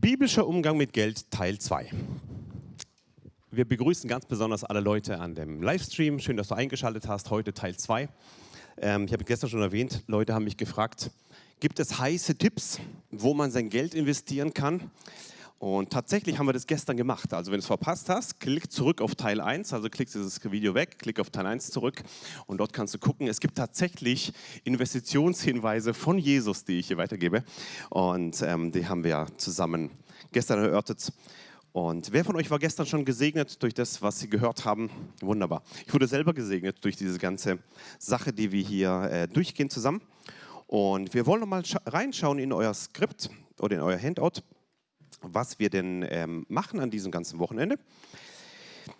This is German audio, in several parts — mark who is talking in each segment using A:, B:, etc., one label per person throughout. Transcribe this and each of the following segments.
A: Biblischer Umgang mit Geld Teil 2. Wir begrüßen ganz besonders alle Leute an dem Livestream. Schön, dass du eingeschaltet hast. Heute Teil 2. Ähm, ich habe gestern schon erwähnt, Leute haben mich gefragt, gibt es heiße Tipps, wo man sein Geld investieren kann? Und tatsächlich haben wir das gestern gemacht. Also wenn du es verpasst hast, klick zurück auf Teil 1, also klick dieses Video weg, klick auf Teil 1 zurück und dort kannst du gucken. Es gibt tatsächlich Investitionshinweise von Jesus, die ich hier weitergebe und ähm, die haben wir zusammen gestern erörtert. Und wer von euch war gestern schon gesegnet durch das, was Sie gehört haben? Wunderbar. Ich wurde selber gesegnet durch diese ganze Sache, die wir hier äh, durchgehen zusammen. Und wir wollen noch mal reinschauen in euer Skript oder in euer Handout was wir denn ähm, machen an diesem ganzen Wochenende.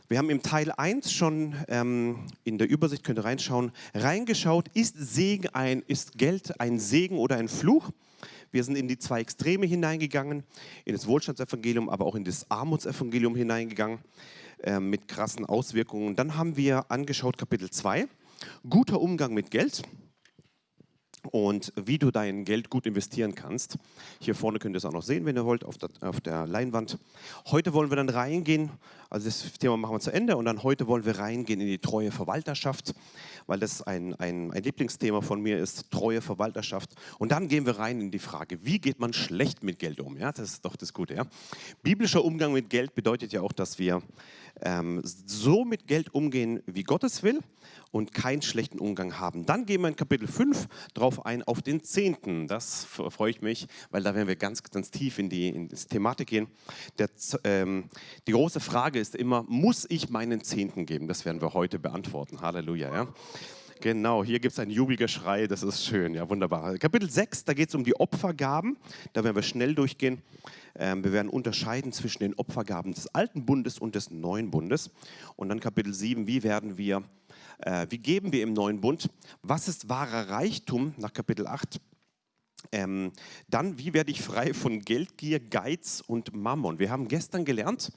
A: Wir haben im Teil 1 schon ähm, in der Übersicht, könnt ihr reinschauen, reingeschaut, ist, Segen ein, ist Geld ein Segen oder ein Fluch? Wir sind in die zwei Extreme hineingegangen, in das Wohlstandsevangelium, aber auch in das Armutsevangelium hineingegangen, äh, mit krassen Auswirkungen. Dann haben wir angeschaut Kapitel 2, guter Umgang mit Geld und wie du dein Geld gut investieren kannst. Hier vorne könnt ihr es auch noch sehen, wenn ihr wollt, auf der, auf der, Leinwand. Heute wollen wir dann reingehen, also das Thema machen wir zu Ende und dann heute wollen wir reingehen in die treue Verwalterschaft, weil das ein, ein, ein Lieblingsthema von mir ist, treue Verwalterschaft. Und dann gehen wir rein in die Frage, wie geht man schlecht mit Geld um? Ja, das ist doch das Gute. Ja? Biblischer Umgang mit Geld bedeutet ja auch, dass wir ähm, so mit Geld umgehen, wie Gott es will und keinen schlechten Umgang haben. Dann gehen wir in Kapitel 5 drauf ein, auf den Zehnten. Das freue ich mich, weil da werden wir ganz, ganz tief in die, in die Thematik gehen. Der, ähm, die große Frage ist immer, muss ich meinen Zehnten geben? Das werden wir heute beantworten. Halleluja. Ja? Genau, hier gibt es ein Jubelgeschrei, das ist schön, ja wunderbar. Kapitel 6, da geht es um die Opfergaben, da werden wir schnell durchgehen. Ähm, wir werden unterscheiden zwischen den Opfergaben des alten Bundes und des neuen Bundes. Und dann Kapitel 7, wie werden wir, äh, wie geben wir im neuen Bund? Was ist wahrer Reichtum nach Kapitel 8? Ähm, dann, wie werde ich frei von Geldgier, Geiz und Mammon? Wir haben gestern gelernt,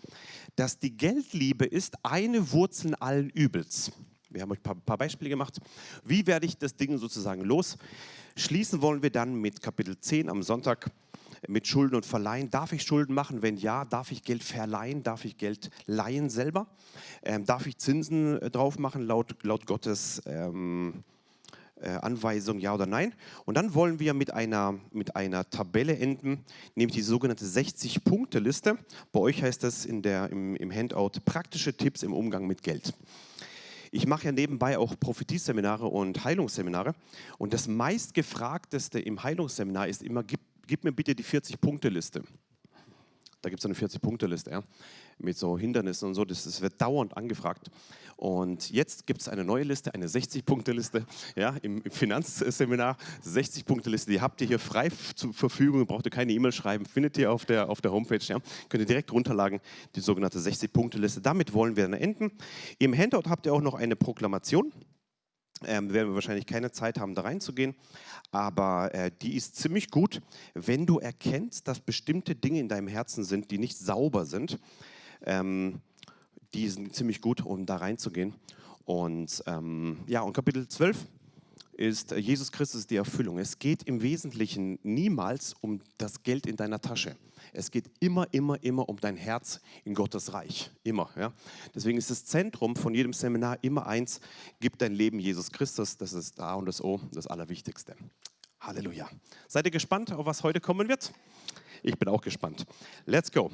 A: dass die Geldliebe ist eine Wurzel allen Übels. Wir haben euch ein paar, paar Beispiele gemacht. Wie werde ich das Ding sozusagen los? Schließen wollen wir dann mit Kapitel 10 am Sonntag mit Schulden und Verleihen. Darf ich Schulden machen? Wenn ja, darf ich Geld verleihen? Darf ich Geld leihen selber? Ähm, darf ich Zinsen äh, drauf machen laut, laut Gottes ähm, äh, Anweisung, ja oder nein? Und dann wollen wir mit einer, mit einer Tabelle enden, nämlich die sogenannte 60-Punkte-Liste. Bei euch heißt das in der, im, im Handout praktische Tipps im Umgang mit Geld. Ich mache ja nebenbei auch Prophetieseminare und Heilungsseminare. Und das meistgefragteste im Heilungsseminar ist immer, gib gib mir bitte die 40-Punkte-Liste. Da gibt es eine 40-Punkte-Liste ja, mit so Hindernissen und so. Das, das wird dauernd angefragt. Und jetzt gibt es eine neue Liste, eine 60-Punkte-Liste ja, im, Finanzseminar. 60-Punkte-Liste, die habt ihr hier frei zur Verfügung. Braucht ihr keine E-Mail schreiben, findet ihr auf der, auf der Homepage. Ja. Könnt ihr direkt runterladen, die sogenannte 60-Punkte-Liste. Damit wollen wir dann enden. Im Handout habt ihr auch noch eine Proklamation. Ähm, werden wir wahrscheinlich keine Zeit haben, da reinzugehen, aber äh, die ist ziemlich gut, wenn du erkennst, dass bestimmte Dinge in deinem Herzen sind, die nicht sauber sind. Ähm, die sind ziemlich gut, um da reinzugehen. Und ähm, ja, und Kapitel 12 ist äh, Jesus Christus die Erfüllung. Es geht im Wesentlichen niemals um das Geld in deiner Tasche. Es geht immer, immer, immer um dein Herz in Gottes Reich. Immer. Ja? Deswegen ist das Zentrum von jedem Seminar immer eins, gib dein Leben Jesus Christus. Das ist A und das O, das Allerwichtigste. Halleluja. Seid ihr gespannt, auf was heute kommen wird? Ich bin auch gespannt. Let's go.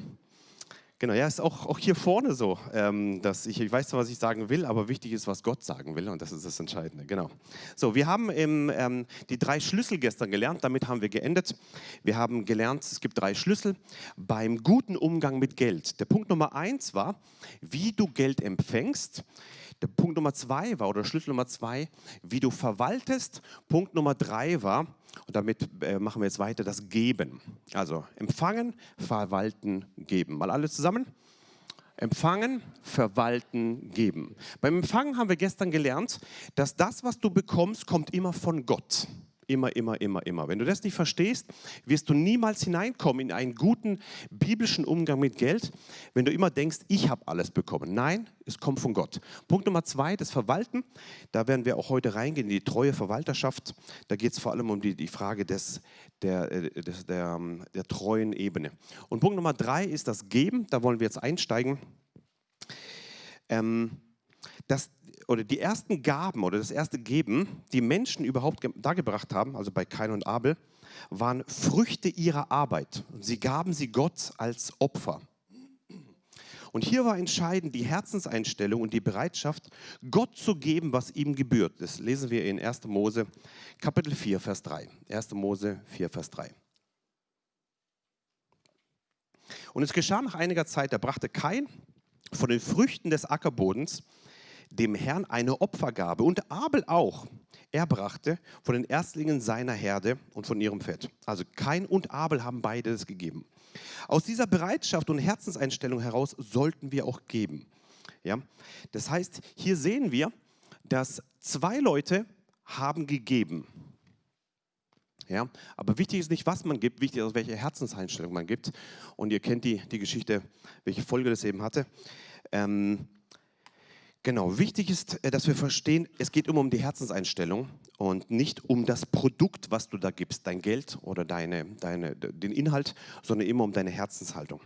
A: Genau, ja, ist auch, auch hier vorne so, ähm, dass ich, ich weiß zwar, was ich sagen will, aber wichtig ist, was Gott sagen will und das ist das Entscheidende, genau. So, wir haben im, ähm, die drei Schlüssel gestern gelernt, damit haben wir geendet. Wir haben gelernt, es gibt drei Schlüssel beim guten Umgang mit Geld. Der Punkt Nummer eins war, wie du Geld empfängst. Der Punkt Nummer zwei war, oder Schlüssel Nummer zwei, wie du verwaltest. Punkt Nummer drei war, und damit äh, machen wir jetzt weiter, das Geben. Also empfangen, verwalten, geben. Mal alle zusammen. Empfangen, verwalten, geben. Beim Empfangen haben wir gestern gelernt, dass das, was du bekommst, kommt immer von Gott. Immer, immer, immer, immer. Wenn du das nicht verstehst, wirst du niemals hineinkommen in einen guten biblischen Umgang mit Geld, wenn du immer denkst, ich habe alles bekommen. Nein, es kommt von Gott. Punkt Nummer zwei, das Verwalten. Da werden wir auch heute reingehen, in die treue Verwalterschaft. Da geht es vor allem um die, die Frage des, der, äh, des, der, ähm, der treuen Ebene. Und Punkt Nummer drei ist das Geben. Da wollen wir jetzt einsteigen. Ähm, das, oder die ersten Gaben oder das erste Geben, die Menschen überhaupt dargebracht haben, also bei Kain und Abel, waren Früchte ihrer Arbeit. Sie gaben sie Gott als Opfer. Und hier war entscheidend die Herzenseinstellung und die Bereitschaft, Gott zu geben, was ihm gebührt. Das lesen wir in 1. Mose Kapitel 4, Vers 3. 1. Mose 4, Vers 3. Und es geschah nach einiger Zeit, da brachte Kain von den Früchten des Ackerbodens dem Herrn eine Opfergabe und Abel auch. Er brachte von den Erstlingen seiner Herde und von ihrem Fett. Also Kain und Abel haben beide es gegeben. Aus dieser Bereitschaft und Herzenseinstellung heraus sollten wir auch geben. Ja? Das heißt, hier sehen wir, dass zwei Leute haben gegeben. Ja? Aber wichtig ist nicht, was man gibt, wichtig ist, welche Herzenseinstellung man gibt. Und ihr kennt die, die Geschichte, welche Folge das eben hatte. Ähm, Genau, wichtig ist, äh, dass wir verstehen, es geht immer um die Herzenseinstellung und nicht um das Produkt, was du da gibst, dein Geld oder deine, deine, den Inhalt, sondern immer um deine Herzenshaltung.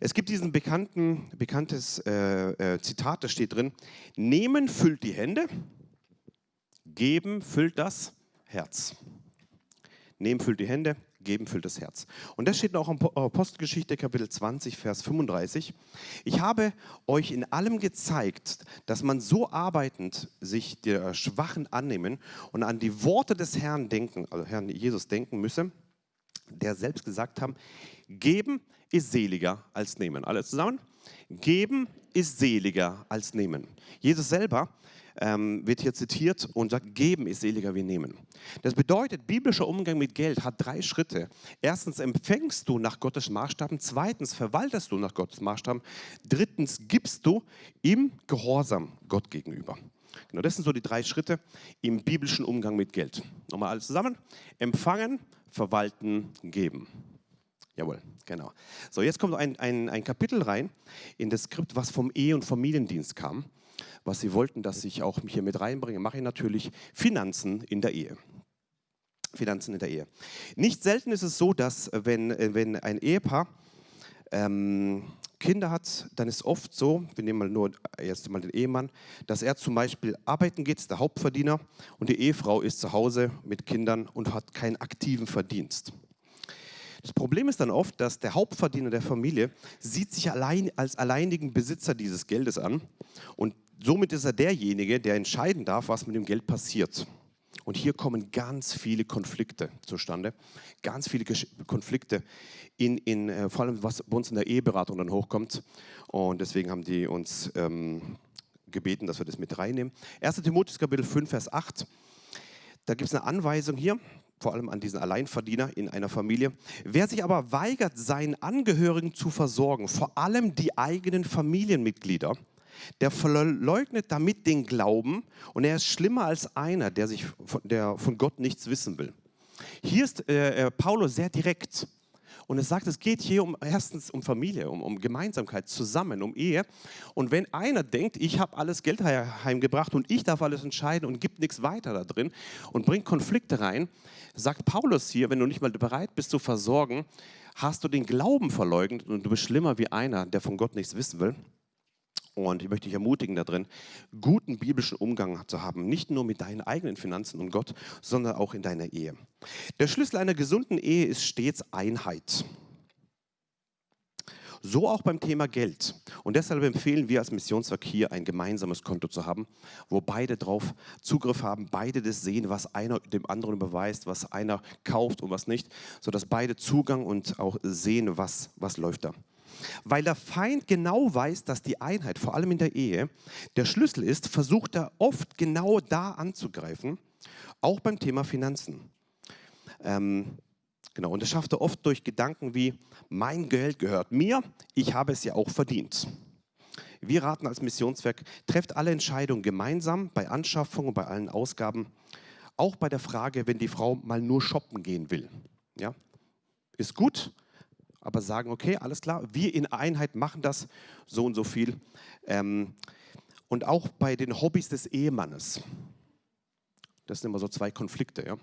A: Es gibt diesen bekannten, bekanntes äh, äh, Zitat, da steht drin, nehmen füllt die Hände, geben füllt das Herz. Nehmen füllt die Hände, geben füllt das Herz. Und das steht auch in Apostelgeschichte Kapitel 20, Vers 35. Ich habe euch in allem gezeigt, dass man so arbeitend sich der Schwachen annehmen und an die Worte des Herrn denken, also Herrn Jesus denken müsse, der selbst gesagt haben, geben ist seliger als nehmen. Alle zusammen? Geben ist seliger als nehmen. Jesus selber ähm, wird hier zitiert und sagt, geben ist seliger wie nehmen. Das bedeutet, biblischer Umgang mit Geld hat drei Schritte. Erstens empfängst du nach Gottes Maßstaben, zweitens verwaltest du nach Gottes Maßstaben, drittens gibst du im Gehorsam Gott gegenüber. Genau, das sind so die drei Schritte im biblischen Umgang mit Geld. Nochmal alles zusammen. Empfangen, verwalten, geben. Jawohl, genau. So, jetzt kommt ein, ein, ein Kapitel rein in das Skript, was vom Ehe- und Familiendienst kam was sie wollten, dass ich auch hier mit reinbringe, mache ich natürlich Finanzen in der Ehe. Finanzen in der Ehe. Nicht selten ist es so, dass äh, wenn, äh, wenn ein Ehepaar ähm, Kinder hat, dann ist oft so, wir nehmen mal nur jetzt mal den Ehemann, dass er zum Beispiel arbeiten geht, der Hauptverdiener, und die Ehefrau ist zu Hause mit Kindern und hat keinen aktiven Verdienst. Das Problem ist dann oft, dass der Hauptverdiener der Familie sieht sich allein als alleinigen Besitzer dieses Geldes an und somit ist er derjenige, der entscheiden darf, was mit dem Geld passiert. Und hier kommen ganz viele Konflikte zustande, ganz viele Konflikte, in, in, äh, vor allem was bei uns in der Eheberatung dann hochkommt. Und deswegen haben die uns ähm, gebeten, dass wir das mit reinnehmen. 1. Timotheus Kapitel 5, Vers 8. Da gibt es eine Anweisung hier, vor allem an diesen Alleinverdiener in einer Familie. Wer sich aber weigert, seinen Angehörigen zu versorgen, vor allem die eigenen Familienmitglieder, der verleugnet damit den Glauben und er ist schlimmer als einer, der, sich von, der von Gott nichts wissen will. Hier ist äh, äh Paulus sehr direkt. Und es sagt, es geht hier um erstens um Familie, um, um Gemeinsamkeit, zusammen, um Ehe. Und wenn einer denkt, ich habe alles Geld heimgebracht und ich darf alles entscheiden und gibt nichts weiter da drin und bringt Konflikte rein, sagt Paulus hier, wenn du nicht mal bereit bist zu versorgen, hast du den Glauben verleugnet und du bist schlimmer wie einer, der von Gott nichts wissen will. Und ich möchte dich ermutigen darin, guten biblischen Umgang zu haben, nicht nur mit deinen eigenen Finanzen und Gott, sondern auch in deiner Ehe. Der Schlüssel einer gesunden Ehe ist stets Einheit. So auch beim Thema Geld. Und deshalb empfehlen wir als Missionswerk hier ein gemeinsames Konto zu haben, wo beide drauf Zugriff haben, beide das sehen, was einer dem anderen beweist, was einer kauft und was nicht, sodass beide Zugang und auch sehen, was, was läuft da. Weil der Feind genau weiß, dass die Einheit, vor allem in der Ehe, der Schlüssel ist, versucht er oft genau da anzugreifen, auch beim Thema Finanzen. Ähm, genau, und das schafft er oft durch Gedanken wie, mein Geld gehört mir, ich habe es ja auch verdient. Wir raten als Missionswerk, trefft alle Entscheidungen gemeinsam bei Anschaffung und bei allen Ausgaben auch bei der Frage, wenn die Frau mal nur shoppen gehen will. Ja? Ist gut, aber sagen, okay, alles klar, wir in Einheit machen das so und so viel. Ähm, und auch bei den Hobbys des Ehemannes. Das sind immer so zwei Konflikte. Ja?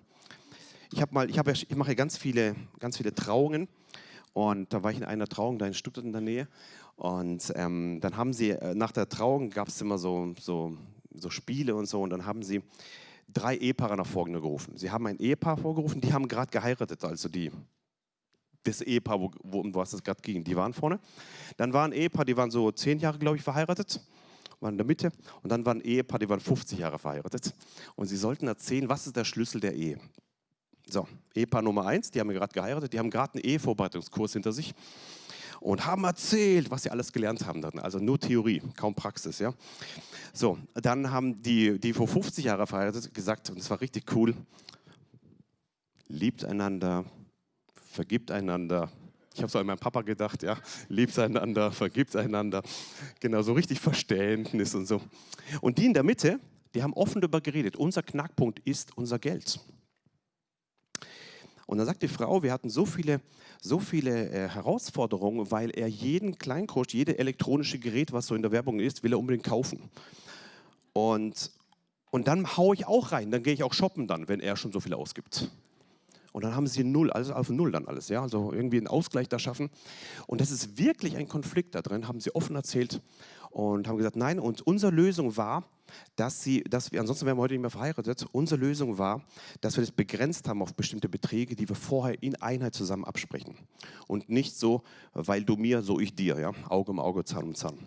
A: Ich, ich, ich mache ganz viele, ganz viele Trauungen und da war ich in einer Trauung da in Stuttgart in der Nähe und ähm, dann haben sie, äh, nach der Trauung gab es immer so, so, so Spiele und so und dann haben sie drei Ehepaare nach vorne gerufen. Sie haben ein Ehepaar vorgerufen, die haben gerade geheiratet, also die, das Ehepaar, wo, wo, um was es gerade ging, die waren vorne. Dann war ein Ehepaar, die waren so zehn Jahre, glaube ich, verheiratet, waren in der Mitte. Und dann war ein Ehepaar, die waren 50 Jahre verheiratet. Und sie sollten erzählen, was ist der Schlüssel der Ehe. So, Ehepaar Nummer eins, die haben gerade geheiratet, die haben gerade einen Ehevorbereitungskurs hinter sich und haben erzählt, was sie alles gelernt haben. Dann. Also nur Theorie, kaum Praxis. Ja? So, dann haben die, die vor 50 Jahren verheiratet, gesagt, und es war richtig cool, liebt einander, vergibt einander. Ich habe so an meinen Papa gedacht, ja, liebt einander, vergibt einander. Genau, so richtig Verständnis und so. Und die in der Mitte, die haben offen darüber geredet. Unser Knackpunkt ist unser Geld. Und dann sagt die Frau, wir hatten so viele, so viele äh, Herausforderungen, weil er jeden Kleinkost, jede elektronische Gerät, was so in der Werbung ist, will er unbedingt kaufen. Und, und dann haue ich auch rein, dann gehe ich auch shoppen dann, wenn er schon so viel ausgibt. Und dann haben sie null, also auf null dann alles, ja, also irgendwie einen Ausgleich da schaffen. Und das ist wirklich ein Konflikt da drin, haben sie offen erzählt und haben gesagt, nein, und unsere Lösung war, dass sie, dass wir, ansonsten wären wir heute nicht mehr verheiratet, unsere Lösung war, dass wir das begrenzt haben auf bestimmte Beträge, die wir vorher in Einheit zusammen absprechen. Und nicht so, weil du mir, so ich dir, ja, Auge um Auge, Zahn um Zahn.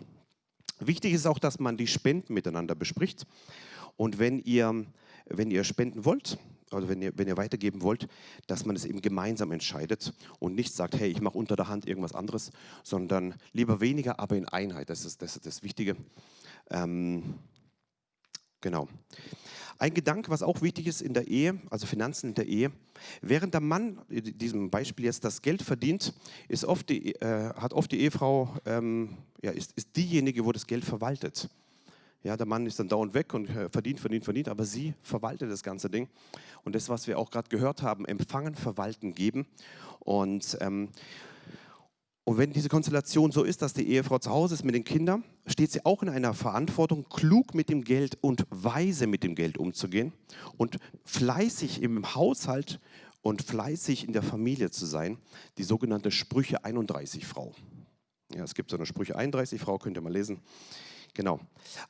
A: Wichtig ist auch, dass man die Spenden miteinander bespricht. Und wenn ihr, wenn ihr spenden wollt, also wenn ihr, wenn ihr weitergeben wollt, dass man es eben gemeinsam entscheidet und nicht sagt, hey, ich mache unter der Hand irgendwas anderes, sondern lieber weniger, aber in Einheit. Das ist das, ist das Wichtige. Ähm, genau. Ein Gedanke, was auch wichtig ist in der Ehe, also Finanzen in der Ehe, während der Mann, in diesem Beispiel jetzt, das Geld verdient, ist oft die, äh, hat oft die Ehefrau, ähm, ja, ist, ist diejenige, wo das Geld verwaltet. Ja, der Mann ist dann dauernd weg und äh, verdient, verdient, verdient, aber sie verwaltet das ganze Ding. Und das, was wir auch gerade gehört haben, empfangen, verwalten, geben. Und, ähm, und wenn diese Konstellation so ist, dass die Ehefrau zu Hause ist mit den Kindern, steht sie auch in einer Verantwortung, klug mit dem Geld und weise mit dem Geld umzugehen und fleißig im Haushalt und fleißig in der Familie zu sein. Die sogenannte Sprüche 31 Frau. Ja, es gibt so eine Sprüche 31 Frau, könnt ihr mal lesen. Genau.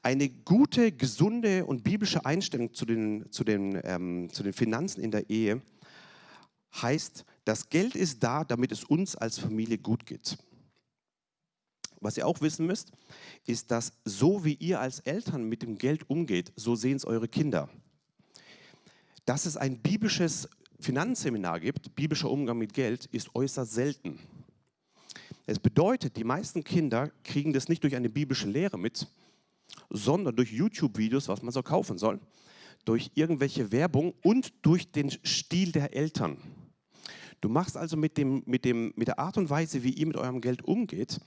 A: Eine gute, gesunde und biblische Einstellung zu den, zu, den, ähm, zu den Finanzen in der Ehe heißt, das Geld ist da, damit es uns als Familie gut geht. Was ihr auch wissen müsst, ist, dass so wie ihr als Eltern mit dem Geld umgeht, so sehen es eure Kinder. Dass es ein biblisches Finanzseminar gibt, biblischer Umgang mit Geld, ist äußerst selten. Es bedeutet, die meisten Kinder kriegen das nicht durch eine biblische Lehre mit, sondern durch YouTube-Videos, was man so kaufen soll, durch irgendwelche Werbung und durch den Stil der Eltern. Du machst also mit, dem, mit, dem, mit der Art und Weise, wie ihr mit eurem Geld umgeht,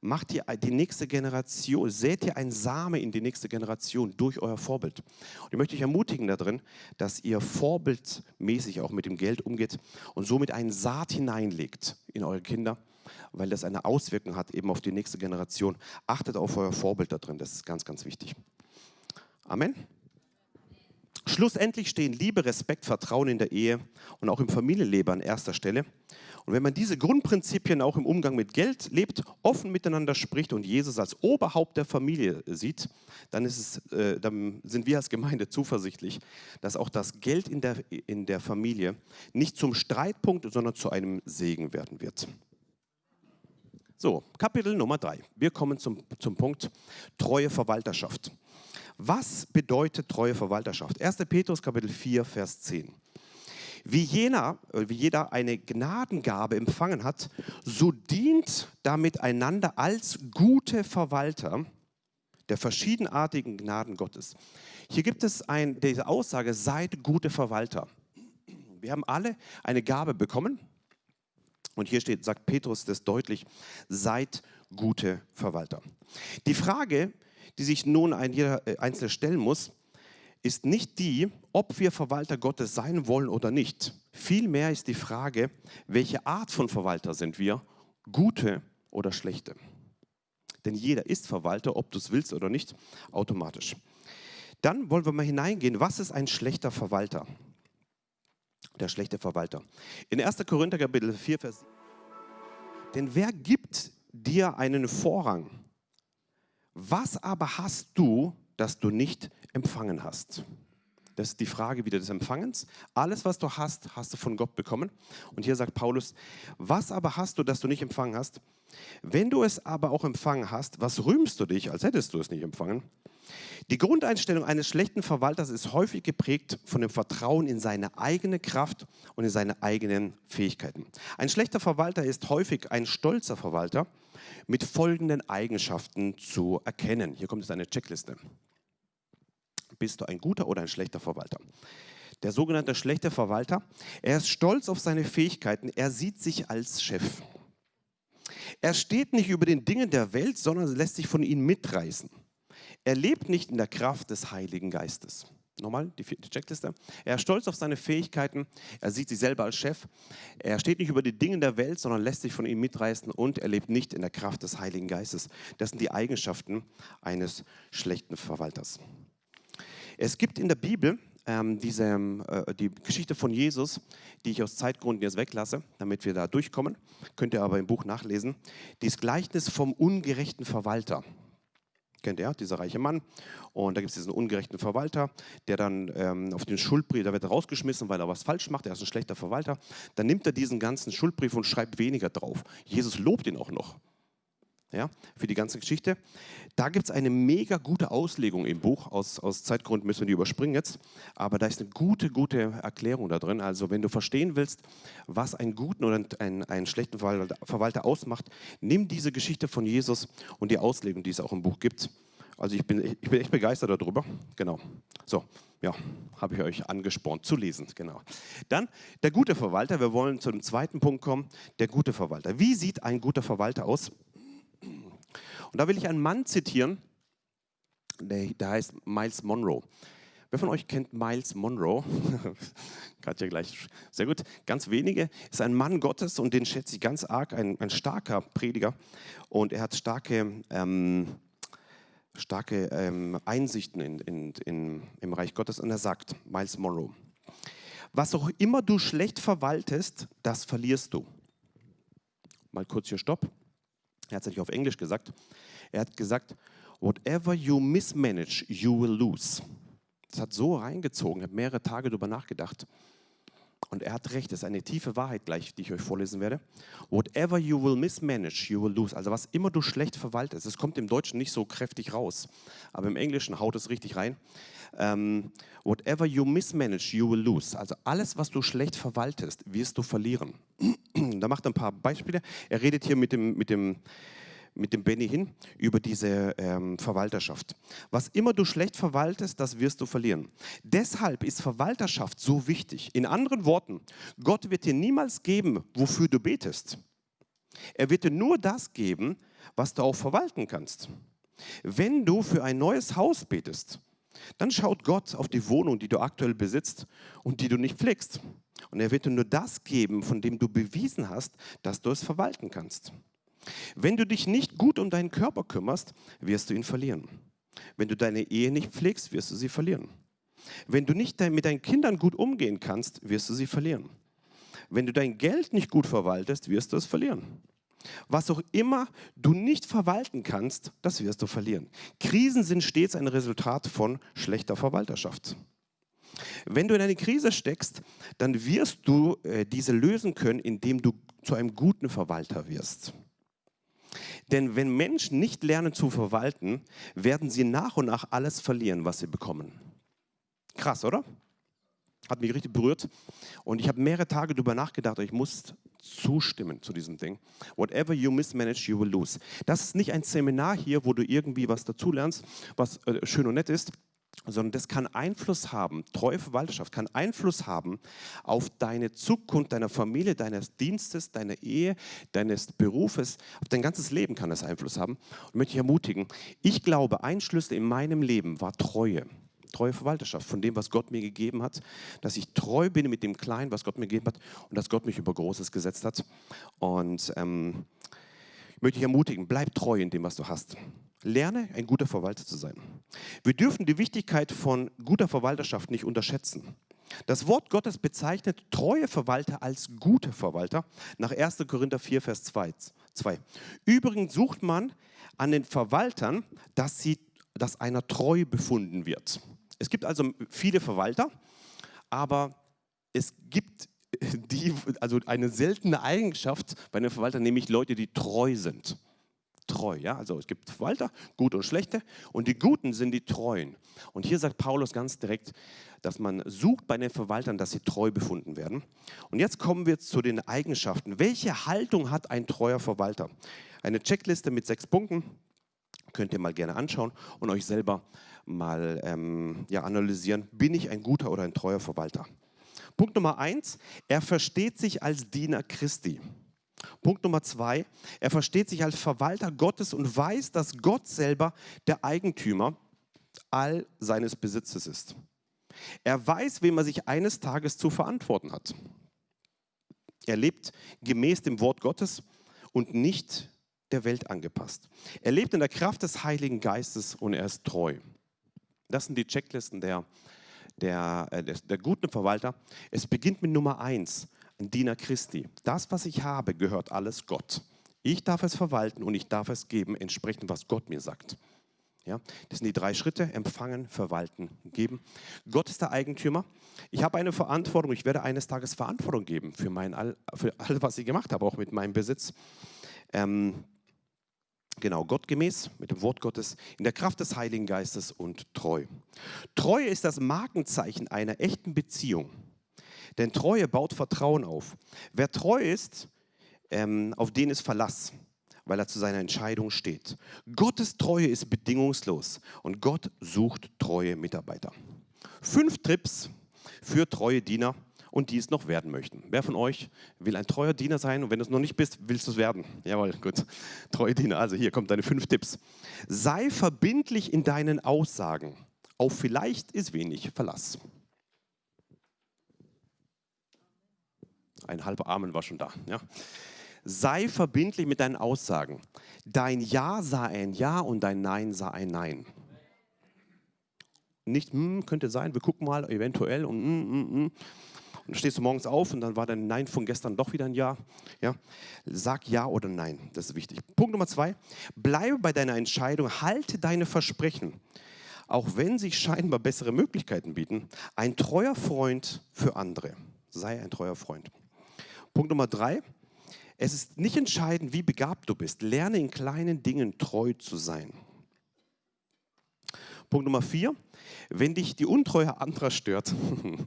A: macht ihr die nächste Generation, sät ihr ein Same in die nächste Generation durch euer Vorbild. Und ich möchte euch ermutigen darin, dass ihr vorbildmäßig auch mit dem Geld umgeht und somit einen Saat hineinlegt in eure Kinder weil das eine Auswirkung hat eben auf die nächste Generation. Achtet auf euer Vorbild da drin, das ist ganz, ganz wichtig. Amen. Schlussendlich stehen Liebe, Respekt, Vertrauen in der Ehe und auch im Familienleben an erster Stelle. Und wenn man diese Grundprinzipien auch im Umgang mit Geld lebt, offen miteinander spricht und Jesus als Oberhaupt der Familie sieht, dann, es, äh, dann sind wir als Gemeinde zuversichtlich, dass auch das Geld in der, in der Familie nicht zum Streitpunkt, sondern zu einem Segen werden wird. So, Kapitel Nummer drei. Wir kommen zum, zum Punkt treue Verwalterschaft. Was bedeutet treue Verwalterschaft? 1. Petrus Kapitel 4, Vers 10. Wie, jener, wie jeder eine Gnadengabe empfangen hat, so dient damit einander als gute Verwalter der verschiedenartigen Gnaden Gottes. Hier gibt es ein, diese Aussage, seid gute Verwalter. Wir haben alle eine Gabe bekommen, und hier steht, sagt Petrus das deutlich, seid gute Verwalter. Die Frage, die sich nun ein jeder äh, Einzelne stellen muss, ist nicht die, ob wir Verwalter Gottes sein wollen oder nicht. Vielmehr ist die Frage, welche Art von Verwalter sind wir, gute oder schlechte. Denn jeder ist Verwalter, ob du es willst oder nicht, automatisch. Dann wollen wir mal hineingehen, was ist ein schlechter Verwalter? Der schlechte Verwalter. In 1. Korinther Kapitel 4, Vers Denn wer gibt dir einen Vorrang? Was aber hast du, das du nicht empfangen hast? Das ist die Frage wieder des Empfangens. Alles, was du hast, hast du von Gott bekommen. Und hier sagt Paulus, was aber hast du, das du nicht empfangen hast? Wenn du es aber auch empfangen hast, was rühmst du dich, als hättest du es nicht empfangen? Die Grundeinstellung eines schlechten Verwalters ist häufig geprägt von dem Vertrauen in seine eigene Kraft und in seine eigenen Fähigkeiten. Ein schlechter Verwalter ist häufig ein stolzer Verwalter mit folgenden Eigenschaften zu erkennen. Hier kommt jetzt eine Checkliste. Bist du ein guter oder ein schlechter Verwalter? Der sogenannte schlechte Verwalter, er ist stolz auf seine Fähigkeiten, er sieht sich als Chef. Er steht nicht über den Dingen der Welt, sondern lässt sich von ihnen mitreißen. Er lebt nicht in der Kraft des Heiligen Geistes. Nochmal die vierte Checkliste. Er ist stolz auf seine Fähigkeiten. Er sieht sich selber als Chef. Er steht nicht über die Dinge der Welt, sondern lässt sich von ihm mitreißen und er lebt nicht in der Kraft des Heiligen Geistes. Das sind die Eigenschaften eines schlechten Verwalters. Es gibt in der Bibel ähm, diese, äh, die Geschichte von Jesus, die ich aus Zeitgründen jetzt weglasse, damit wir da durchkommen. Könnt ihr aber im Buch nachlesen. Dieses Gleichnis vom ungerechten Verwalter. Kennt ihr, dieser reiche Mann. Und da gibt es diesen ungerechten Verwalter, der dann ähm, auf den Schuldbrief, da wird er rausgeschmissen, weil er was falsch macht, er ist ein schlechter Verwalter. Dann nimmt er diesen ganzen Schuldbrief und schreibt weniger drauf. Jesus lobt ihn auch noch ja, für die ganze Geschichte. Da gibt es eine mega gute Auslegung im Buch. Aus, aus Zeitgründen müssen wir die überspringen jetzt. Aber da ist eine gute, gute Erklärung da drin. Also wenn du verstehen willst, was einen guten oder einen, einen schlechten Verwalter ausmacht, nimm diese Geschichte von Jesus und die Auslegung, die es auch im Buch gibt. Also ich bin, ich bin echt begeistert darüber. Genau. So, ja, habe ich euch angespornt zu lesen. Genau. Dann der gute Verwalter. Wir wollen zu dem zweiten Punkt kommen. Der gute Verwalter. Wie sieht ein guter Verwalter aus? Und da will ich einen Mann zitieren, der, der heißt Miles Monroe. Wer von euch kennt Miles Monroe? Katja gleich. Sehr gut. Ganz wenige. Ist ein Mann Gottes und den schätze ich ganz arg. Ein, ein starker Prediger. Und er hat starke, ähm, starke ähm, Einsichten in, in, in, im Reich Gottes. Und er sagt, Miles Monroe, was auch immer du schlecht verwaltest, das verlierst du. Mal kurz hier Stopp. Er hat es nicht auf Englisch gesagt. Er hat gesagt, whatever you mismanage, you will lose. Das hat so reingezogen, habe mehrere Tage darüber nachgedacht. Und er hat recht, das ist eine tiefe Wahrheit gleich, die ich euch vorlesen werde. Whatever you will mismanage, you will lose. Also was immer du schlecht verwaltest, es kommt im Deutschen nicht so kräftig raus, aber im Englischen haut es richtig rein. Ähm, whatever you mismanage, you will lose. Also alles, was du schlecht verwaltest, wirst du verlieren. da macht er ein paar Beispiele. Er redet hier mit dem, mit dem, mit dem Benny hin über diese ähm, Verwalterschaft. Was immer du schlecht verwaltest, das wirst du verlieren. Deshalb ist Verwalterschaft so wichtig. In anderen Worten, Gott wird dir niemals geben, wofür du betest. Er wird dir nur das geben, was du auch verwalten kannst. Wenn du für ein neues Haus betest, dann schaut Gott auf die Wohnung, die du aktuell besitzt und die du nicht pflegst. Und er wird dir nur das geben, von dem du bewiesen hast, dass du es verwalten kannst. Wenn du dich nicht gut um deinen Körper kümmerst, wirst du ihn verlieren. Wenn du deine Ehe nicht pflegst, wirst du sie verlieren. Wenn du nicht mit deinen Kindern gut umgehen kannst, wirst du sie verlieren. Wenn du dein Geld nicht gut verwaltest, wirst du es verlieren. Was auch immer du nicht verwalten kannst, das wirst du verlieren. Krisen sind stets ein Resultat von schlechter Verwalterschaft. Wenn du in eine Krise steckst, dann wirst du äh, diese lösen können, indem du zu einem guten Verwalter wirst. Denn wenn Menschen nicht lernen zu verwalten, werden sie nach und nach alles verlieren, was sie bekommen. Krass, oder? Hat mich richtig berührt. Und ich habe mehrere Tage darüber nachgedacht ich muss zustimmen zu diesem Ding. Whatever you mismanage, you will lose. Das ist nicht ein Seminar hier, wo du irgendwie was dazulernst, was äh, schön und nett ist, sondern das kann Einfluss haben, treue Verwalterschaft kann Einfluss haben auf deine Zukunft, deiner Familie, deines Dienstes, deiner Ehe, deines Berufes, auf dein ganzes Leben kann das Einfluss haben. Und möchte ich ermutigen, ich glaube, ein Schlüssel in meinem Leben war Treue. Treue Verwalterschaft von dem, was Gott mir gegeben hat, dass ich treu bin mit dem Kleinen, was Gott mir gegeben hat und dass Gott mich über Großes gesetzt hat. Und ähm, ich möchte dich ermutigen, bleib treu in dem, was du hast. Lerne, ein guter Verwalter zu sein. Wir dürfen die Wichtigkeit von guter Verwalterschaft nicht unterschätzen. Das Wort Gottes bezeichnet treue Verwalter als gute Verwalter nach 1. Korinther 4, Vers 2. Übrigens sucht man an den Verwaltern, dass, sie, dass einer treu befunden wird. Es gibt also viele Verwalter, aber es gibt die, also eine seltene Eigenschaft bei den Verwaltern, nämlich Leute, die treu sind treu. Ja? Also es gibt Verwalter, gute und schlechte und die Guten sind die Treuen. Und hier sagt Paulus ganz direkt, dass man sucht bei den Verwaltern, dass sie treu befunden werden. Und jetzt kommen wir zu den Eigenschaften. Welche Haltung hat ein treuer Verwalter? Eine Checkliste mit sechs Punkten könnt ihr mal gerne anschauen und euch selber mal ähm, ja, analysieren. Bin ich ein guter oder ein treuer Verwalter? Punkt Nummer eins, er versteht sich als Diener Christi. Punkt Nummer zwei, er versteht sich als Verwalter Gottes und weiß, dass Gott selber der Eigentümer all seines Besitzes ist. Er weiß, wem er sich eines Tages zu verantworten hat. Er lebt gemäß dem Wort Gottes und nicht der Welt angepasst. Er lebt in der Kraft des Heiligen Geistes und er ist treu. Das sind die Checklisten der, der, äh, der, der guten Verwalter. Es beginnt mit Nummer eins ein Diener Christi. Das, was ich habe, gehört alles Gott. Ich darf es verwalten und ich darf es geben, entsprechend was Gott mir sagt. Ja, das sind die drei Schritte, empfangen, verwalten, geben. Gott ist der Eigentümer. Ich habe eine Verantwortung, ich werde eines Tages Verantwortung geben für, mein für all, was ich gemacht habe, auch mit meinem Besitz. Ähm, genau, gottgemäß, mit dem Wort Gottes, in der Kraft des Heiligen Geistes und treu. Treue ist das Markenzeichen einer echten Beziehung. Denn Treue baut Vertrauen auf. Wer treu ist, ähm, auf den ist Verlass, weil er zu seiner Entscheidung steht. Gottes Treue ist bedingungslos und Gott sucht treue Mitarbeiter. Fünf Tipps für treue Diener und die es noch werden möchten. Wer von euch will ein treuer Diener sein und wenn du es noch nicht bist, willst du es werden? Jawohl, gut. Treue Diener. Also hier kommen deine fünf Tipps. Sei verbindlich in deinen Aussagen. Auf vielleicht ist wenig Verlass. Ein halber Amen war schon da. Ja. Sei verbindlich mit deinen Aussagen. Dein Ja sei ein Ja und dein Nein sei ein Nein. Nicht, hm, könnte sein, wir gucken mal, eventuell und hm, hm, hm. Und dann stehst du morgens auf und dann war dein Nein von gestern doch wieder ein Ja. ja. Sag Ja oder Nein, das ist wichtig. Punkt Nummer zwei, bleibe bei deiner Entscheidung, halte deine Versprechen. Auch wenn sich scheinbar bessere Möglichkeiten bieten, ein treuer Freund für andere. Sei ein treuer Freund. Punkt Nummer drei. Es ist nicht entscheidend, wie begabt du bist. Lerne in kleinen Dingen treu zu sein. Punkt Nummer vier. Wenn dich die Untreue anderer stört,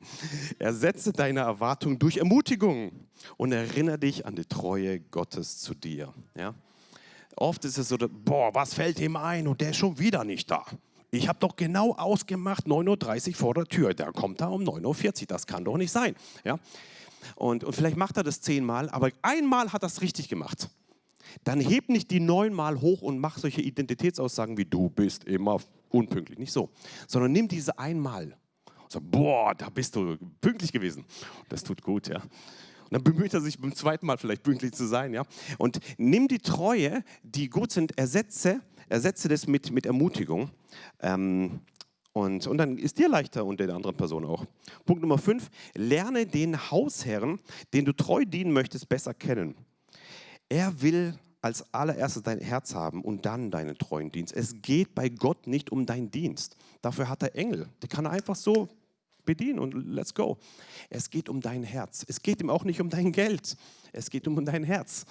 A: ersetze deine Erwartung durch Ermutigung und erinnere dich an die Treue Gottes zu dir. Ja? Oft ist es so, boah, was fällt ihm ein und der ist schon wieder nicht da. Ich habe doch genau ausgemacht, 9.30 Uhr vor der Tür. Der kommt da um 9.40 Uhr. Das kann doch nicht sein. Ja? Und, und vielleicht macht er das zehnmal, aber einmal hat er es richtig gemacht. Dann heb nicht die neunmal hoch und mach solche Identitätsaussagen wie du bist immer unpünktlich. Nicht so. Sondern nimm diese einmal. Und boah, da bist du pünktlich gewesen. Das tut gut, ja. Und dann bemüht er sich beim zweiten Mal vielleicht pünktlich zu sein, ja. Und nimm die Treue, die gut sind, ersetze, ersetze das mit, mit Ermutigung. Ähm, und, und dann ist dir leichter und der anderen Person auch. Punkt Nummer fünf, lerne den Hausherrn, den du treu dienen möchtest, besser kennen. Er will als allererstes dein Herz haben und dann deinen treuen Dienst. Es geht bei Gott nicht um deinen Dienst. Dafür hat er Engel. Die kann er einfach so bedienen und let's go. Es geht um dein Herz. Es geht ihm auch nicht um dein Geld. Es geht um dein Herz.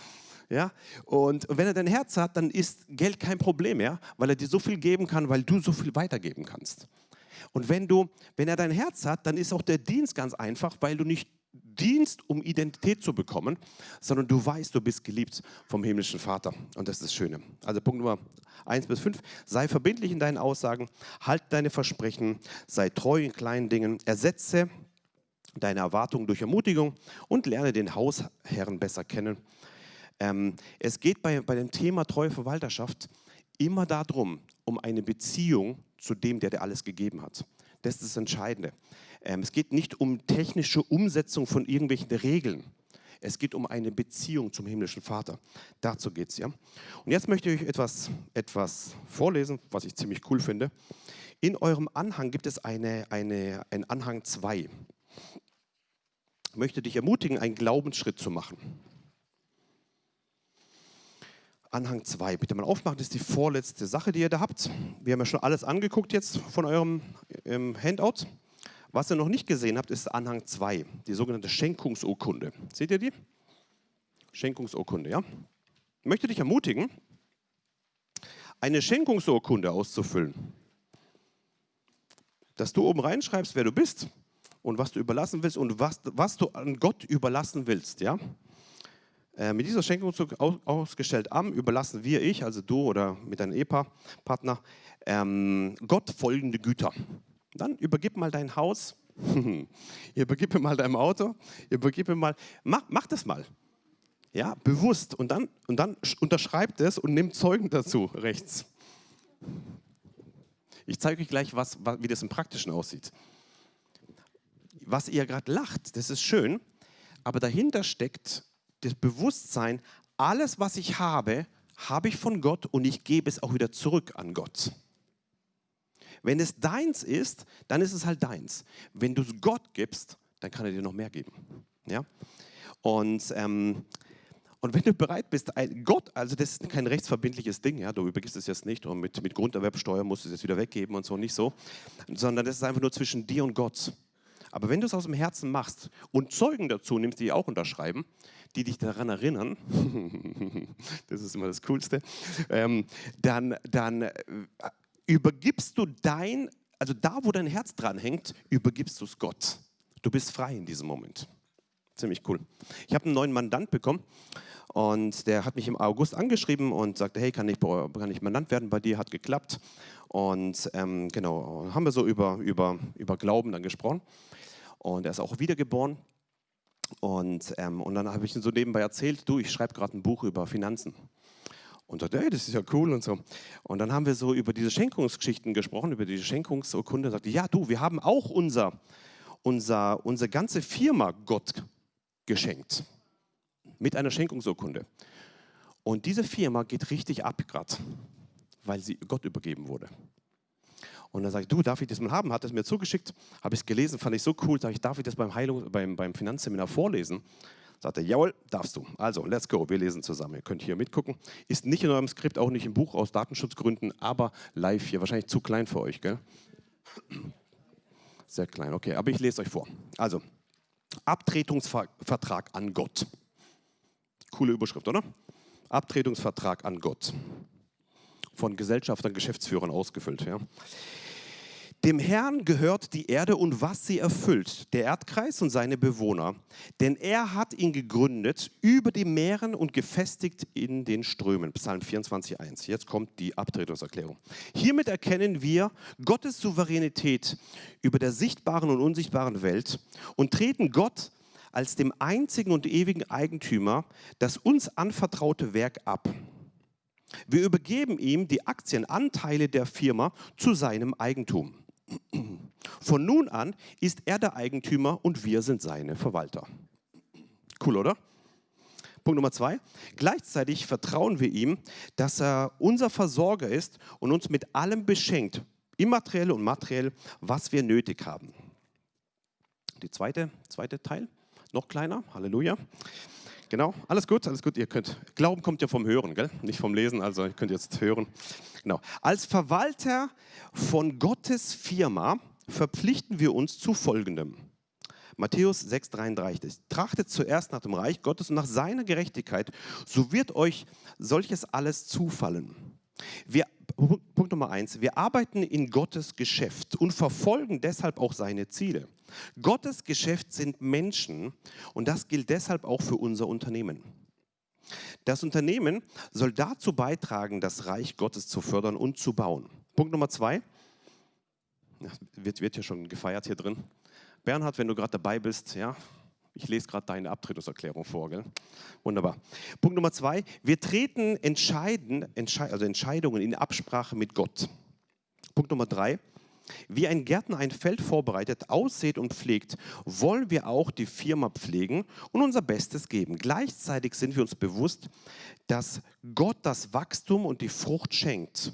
A: Ja? Und wenn er dein Herz hat, dann ist Geld kein Problem mehr, weil er dir so viel geben kann, weil du so viel weitergeben kannst. Und wenn, du, wenn er dein Herz hat, dann ist auch der Dienst ganz einfach, weil du nicht dienst, um Identität zu bekommen, sondern du weißt, du bist geliebt vom himmlischen Vater. Und das ist das Schöne. Also Punkt Nummer 1 bis 5. Sei verbindlich in deinen Aussagen, halt deine Versprechen, sei treu in kleinen Dingen, ersetze deine Erwartungen durch Ermutigung und lerne den Hausherrn besser kennen. Ähm, es geht bei, bei dem Thema treue Verwalterschaft immer darum, um eine Beziehung zu dem, der dir alles gegeben hat. Das ist das Entscheidende. Ähm, es geht nicht um technische Umsetzung von irgendwelchen Regeln. Es geht um eine Beziehung zum himmlischen Vater. Dazu geht es ja. Und jetzt möchte ich euch etwas, etwas vorlesen, was ich ziemlich cool finde. In eurem Anhang gibt es eine, eine, einen Anhang 2. Ich möchte dich ermutigen, einen Glaubensschritt zu machen. Anhang 2. Bitte mal aufmachen, das ist die vorletzte Sache, die ihr da habt. Wir haben ja schon alles angeguckt jetzt von eurem ähm, Handout. Was ihr noch nicht gesehen habt, ist Anhang 2, die sogenannte Schenkungsurkunde. Seht ihr die? Schenkungsurkunde, ja? Ich möchte dich ermutigen, eine Schenkungsurkunde auszufüllen. Dass du oben reinschreibst, wer du bist und was du überlassen willst und was, was du an Gott überlassen willst, ja? Äh, mit dieser Schenkung ausgestellt am überlassen wir, ich, also du oder mit deinem Ehepartner, ähm, Gott folgende Güter. Dann übergib mal dein Haus, übergib mir mal dein Auto, übergib mir mal, mach, mach das mal. Ja, bewusst. Und dann, und dann unterschreibt es und nimmt Zeugen dazu rechts. Ich zeige euch gleich, was, wie das im Praktischen aussieht. Was ihr gerade lacht, das ist schön, aber dahinter steckt das Bewusstsein, alles, was ich habe, habe ich von Gott und ich gebe es auch wieder zurück an Gott. Wenn es deins ist, dann ist es halt deins. Wenn du es Gott gibst, dann kann er dir noch mehr geben. Ja? Und, ähm, und wenn du bereit bist, Gott, also das ist kein rechtsverbindliches Ding, ja, du übergibst es jetzt nicht und mit, mit Grunderwerbsteuer musst du es jetzt wieder weggeben und so, nicht so, sondern das ist einfach nur zwischen dir und Gott. Aber wenn du es aus dem Herzen machst und Zeugen dazu nimmst, die auch unterschreiben, die dich daran erinnern, das ist immer das Coolste, ähm, dann, dann äh, übergibst du dein, also da, wo dein Herz dran hängt, übergibst du es Gott. Du bist frei in diesem Moment. Ziemlich cool. Ich habe einen neuen Mandant bekommen und der hat mich im August angeschrieben und sagte, hey, kann ich, kann ich Mandant werden bei dir? Hat geklappt. Und ähm, genau, haben wir so über, über, über Glauben dann gesprochen. Und er ist auch wiedergeboren. Und, ähm, und dann habe ich ihm so nebenbei erzählt, du, ich schreibe gerade ein Buch über Finanzen. Und sagte, hey, das ist ja cool und so. Und dann haben wir so über diese Schenkungsgeschichten gesprochen, über diese Schenkungsurkunde. Und sagte, ja, du, wir haben auch unser, unser, unsere ganze Firma Gott geschenkt. Mit einer Schenkungsurkunde. Und diese Firma geht richtig ab gerade, weil sie Gott übergeben wurde. Und dann sage ich, du, darf ich das mal haben? Hat es mir zugeschickt, habe ich es gelesen, fand ich so cool, sage ich, darf ich das beim, Heilung, beim, beim Finanzseminar vorlesen? Sagt er, jawohl, darfst du. Also, let's go, wir lesen zusammen. Ihr könnt hier mitgucken. Ist nicht in eurem Skript, auch nicht im Buch aus Datenschutzgründen, aber live hier. Wahrscheinlich zu klein für euch, gell? Sehr klein, okay, aber ich lese euch vor. Also, Abtretungsvertrag an Gott. Coole Überschrift, oder? Abtretungsvertrag an Gott. Von Gesellschaftern, Geschäftsführern ausgefüllt. Ja. Dem Herrn gehört die Erde und was sie erfüllt, der Erdkreis und seine Bewohner. Denn er hat ihn gegründet über die Meeren und gefestigt in den Strömen. Psalm 24,1. Jetzt kommt die Abtretungserklärung. Hiermit erkennen wir Gottes Souveränität über der sichtbaren und unsichtbaren Welt und treten Gott als dem einzigen und ewigen Eigentümer das uns anvertraute Werk ab. Wir übergeben ihm die Aktienanteile der Firma zu seinem Eigentum. Von nun an ist er der Eigentümer und wir sind seine Verwalter. Cool, oder? Punkt Nummer zwei. Gleichzeitig vertrauen wir ihm, dass er unser Versorger ist und uns mit allem beschenkt, immateriell und materiell, was wir nötig haben. Die zweite, zweite Teil, noch kleiner, Halleluja. Genau, alles gut, alles gut. Ihr könnt, Glauben kommt ja vom Hören, gell? nicht vom Lesen, also ihr könnt jetzt hören. Genau. Als Verwalter von Gottes Firma verpflichten wir uns zu Folgendem. Matthäus 6,33. Trachtet zuerst nach dem Reich Gottes und nach seiner Gerechtigkeit, so wird euch solches alles zufallen. Wir, Punkt Nummer eins, wir arbeiten in Gottes Geschäft und verfolgen deshalb auch seine Ziele. Gottes Geschäft sind Menschen und das gilt deshalb auch für unser Unternehmen. Das Unternehmen soll dazu beitragen, das Reich Gottes zu fördern und zu bauen. Punkt Nummer zwei, wird, wird ja schon gefeiert hier drin. Bernhard, wenn du gerade dabei bist, ja, ich lese gerade deine Abtretungserklärung vor. Gell? Wunderbar. Punkt Nummer zwei, wir treten entscheiden, Entschei also Entscheidungen in Absprache mit Gott. Punkt Nummer drei, Wie ein Gärtner ein Feld vorbereitet, aussät und pflegt, wollen wir auch die Firma pflegen und unser Bestes geben. Gleichzeitig sind wir uns bewusst, dass Gott das Wachstum und die Frucht schenkt.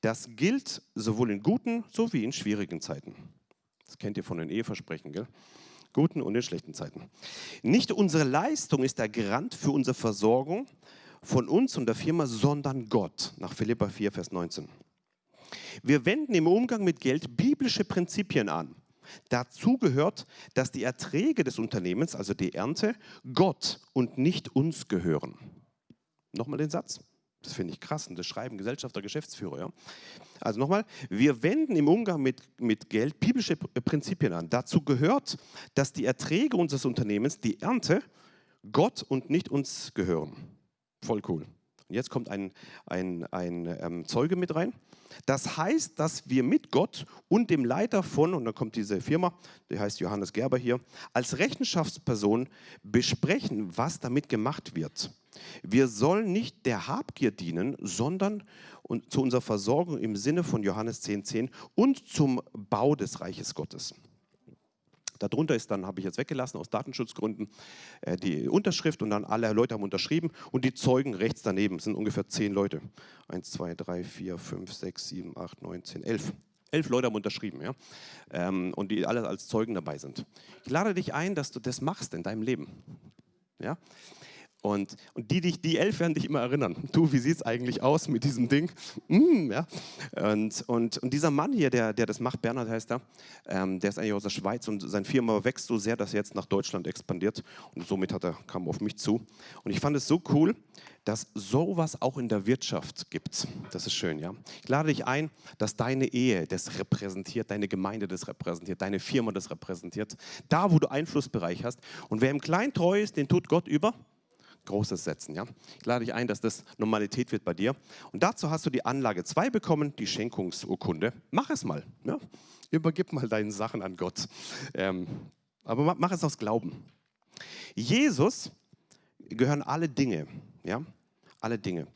A: Das gilt sowohl in guten sowie in schwierigen Zeiten. Das kennt ihr von den Eheversprechen, gell? Guten und in schlechten Zeiten. Nicht unsere Leistung ist der Garant für unsere Versorgung von uns und der Firma, sondern Gott, nach Philippa 4, Vers 19. Wir wenden im Umgang mit Geld biblische Prinzipien an. Dazu gehört, dass die Erträge des Unternehmens, also die Ernte, Gott und nicht uns gehören. Nochmal den Satz. Das finde ich krass und das schreiben Gesellschafter, Geschäftsführer. Ja? Also nochmal, wir wenden im Umgang mit, mit Geld biblische Prinzipien an. Dazu gehört, dass die Erträge unseres Unternehmens, die Ernte, Gott und nicht uns gehören. Voll cool. Und jetzt kommt ein, ein, ein ähm, Zeuge mit rein. Das heißt, dass wir mit Gott und dem Leiter von, und dann kommt diese Firma, die heißt Johannes Gerber hier, als Rechenschaftsperson besprechen, was damit gemacht wird. Wir sollen nicht der Habgier dienen, sondern zu unserer Versorgung im Sinne von Johannes 10,10 10 und zum Bau des Reiches Gottes. Darunter ist dann, habe ich jetzt weggelassen aus Datenschutzgründen, äh, die Unterschrift und dann alle Leute haben unterschrieben und die Zeugen rechts daneben sind ungefähr zehn Leute. Eins, zwei, drei, vier, fünf, sechs, sieben, acht, neun, zehn, elf. Elf Leute haben unterschrieben, ja, ähm, und die alle als Zeugen dabei sind. Ich lade dich ein, dass du das machst in deinem Leben, ja. Und, und die, die, die elf werden dich immer erinnern. Du, wie sieht es eigentlich aus mit diesem Ding? Mm, ja. und, und, und dieser Mann hier, der, der das macht, Bernhard heißt er, ähm, der ist eigentlich aus der Schweiz und seine Firma wächst so sehr, dass er jetzt nach Deutschland expandiert. Und somit hat er, kam auf mich zu. Und ich fand es so cool, dass sowas auch in der Wirtschaft gibt. Das ist schön, ja. Ich lade dich ein, dass deine Ehe das repräsentiert, deine Gemeinde das repräsentiert, deine Firma das repräsentiert. Da, wo du Einflussbereich hast. Und wer im Kleinen treu ist, den tut Gott über Großes setzen. Ja? Ich lade dich ein, dass das Normalität wird bei dir. Und dazu hast du die Anlage 2 bekommen, die Schenkungsurkunde. Mach es mal. Ja? Übergib mal deine Sachen an Gott. Ähm, aber mach es aus Glauben. Jesus gehören alle Dinge. Ja? Alle Dinge.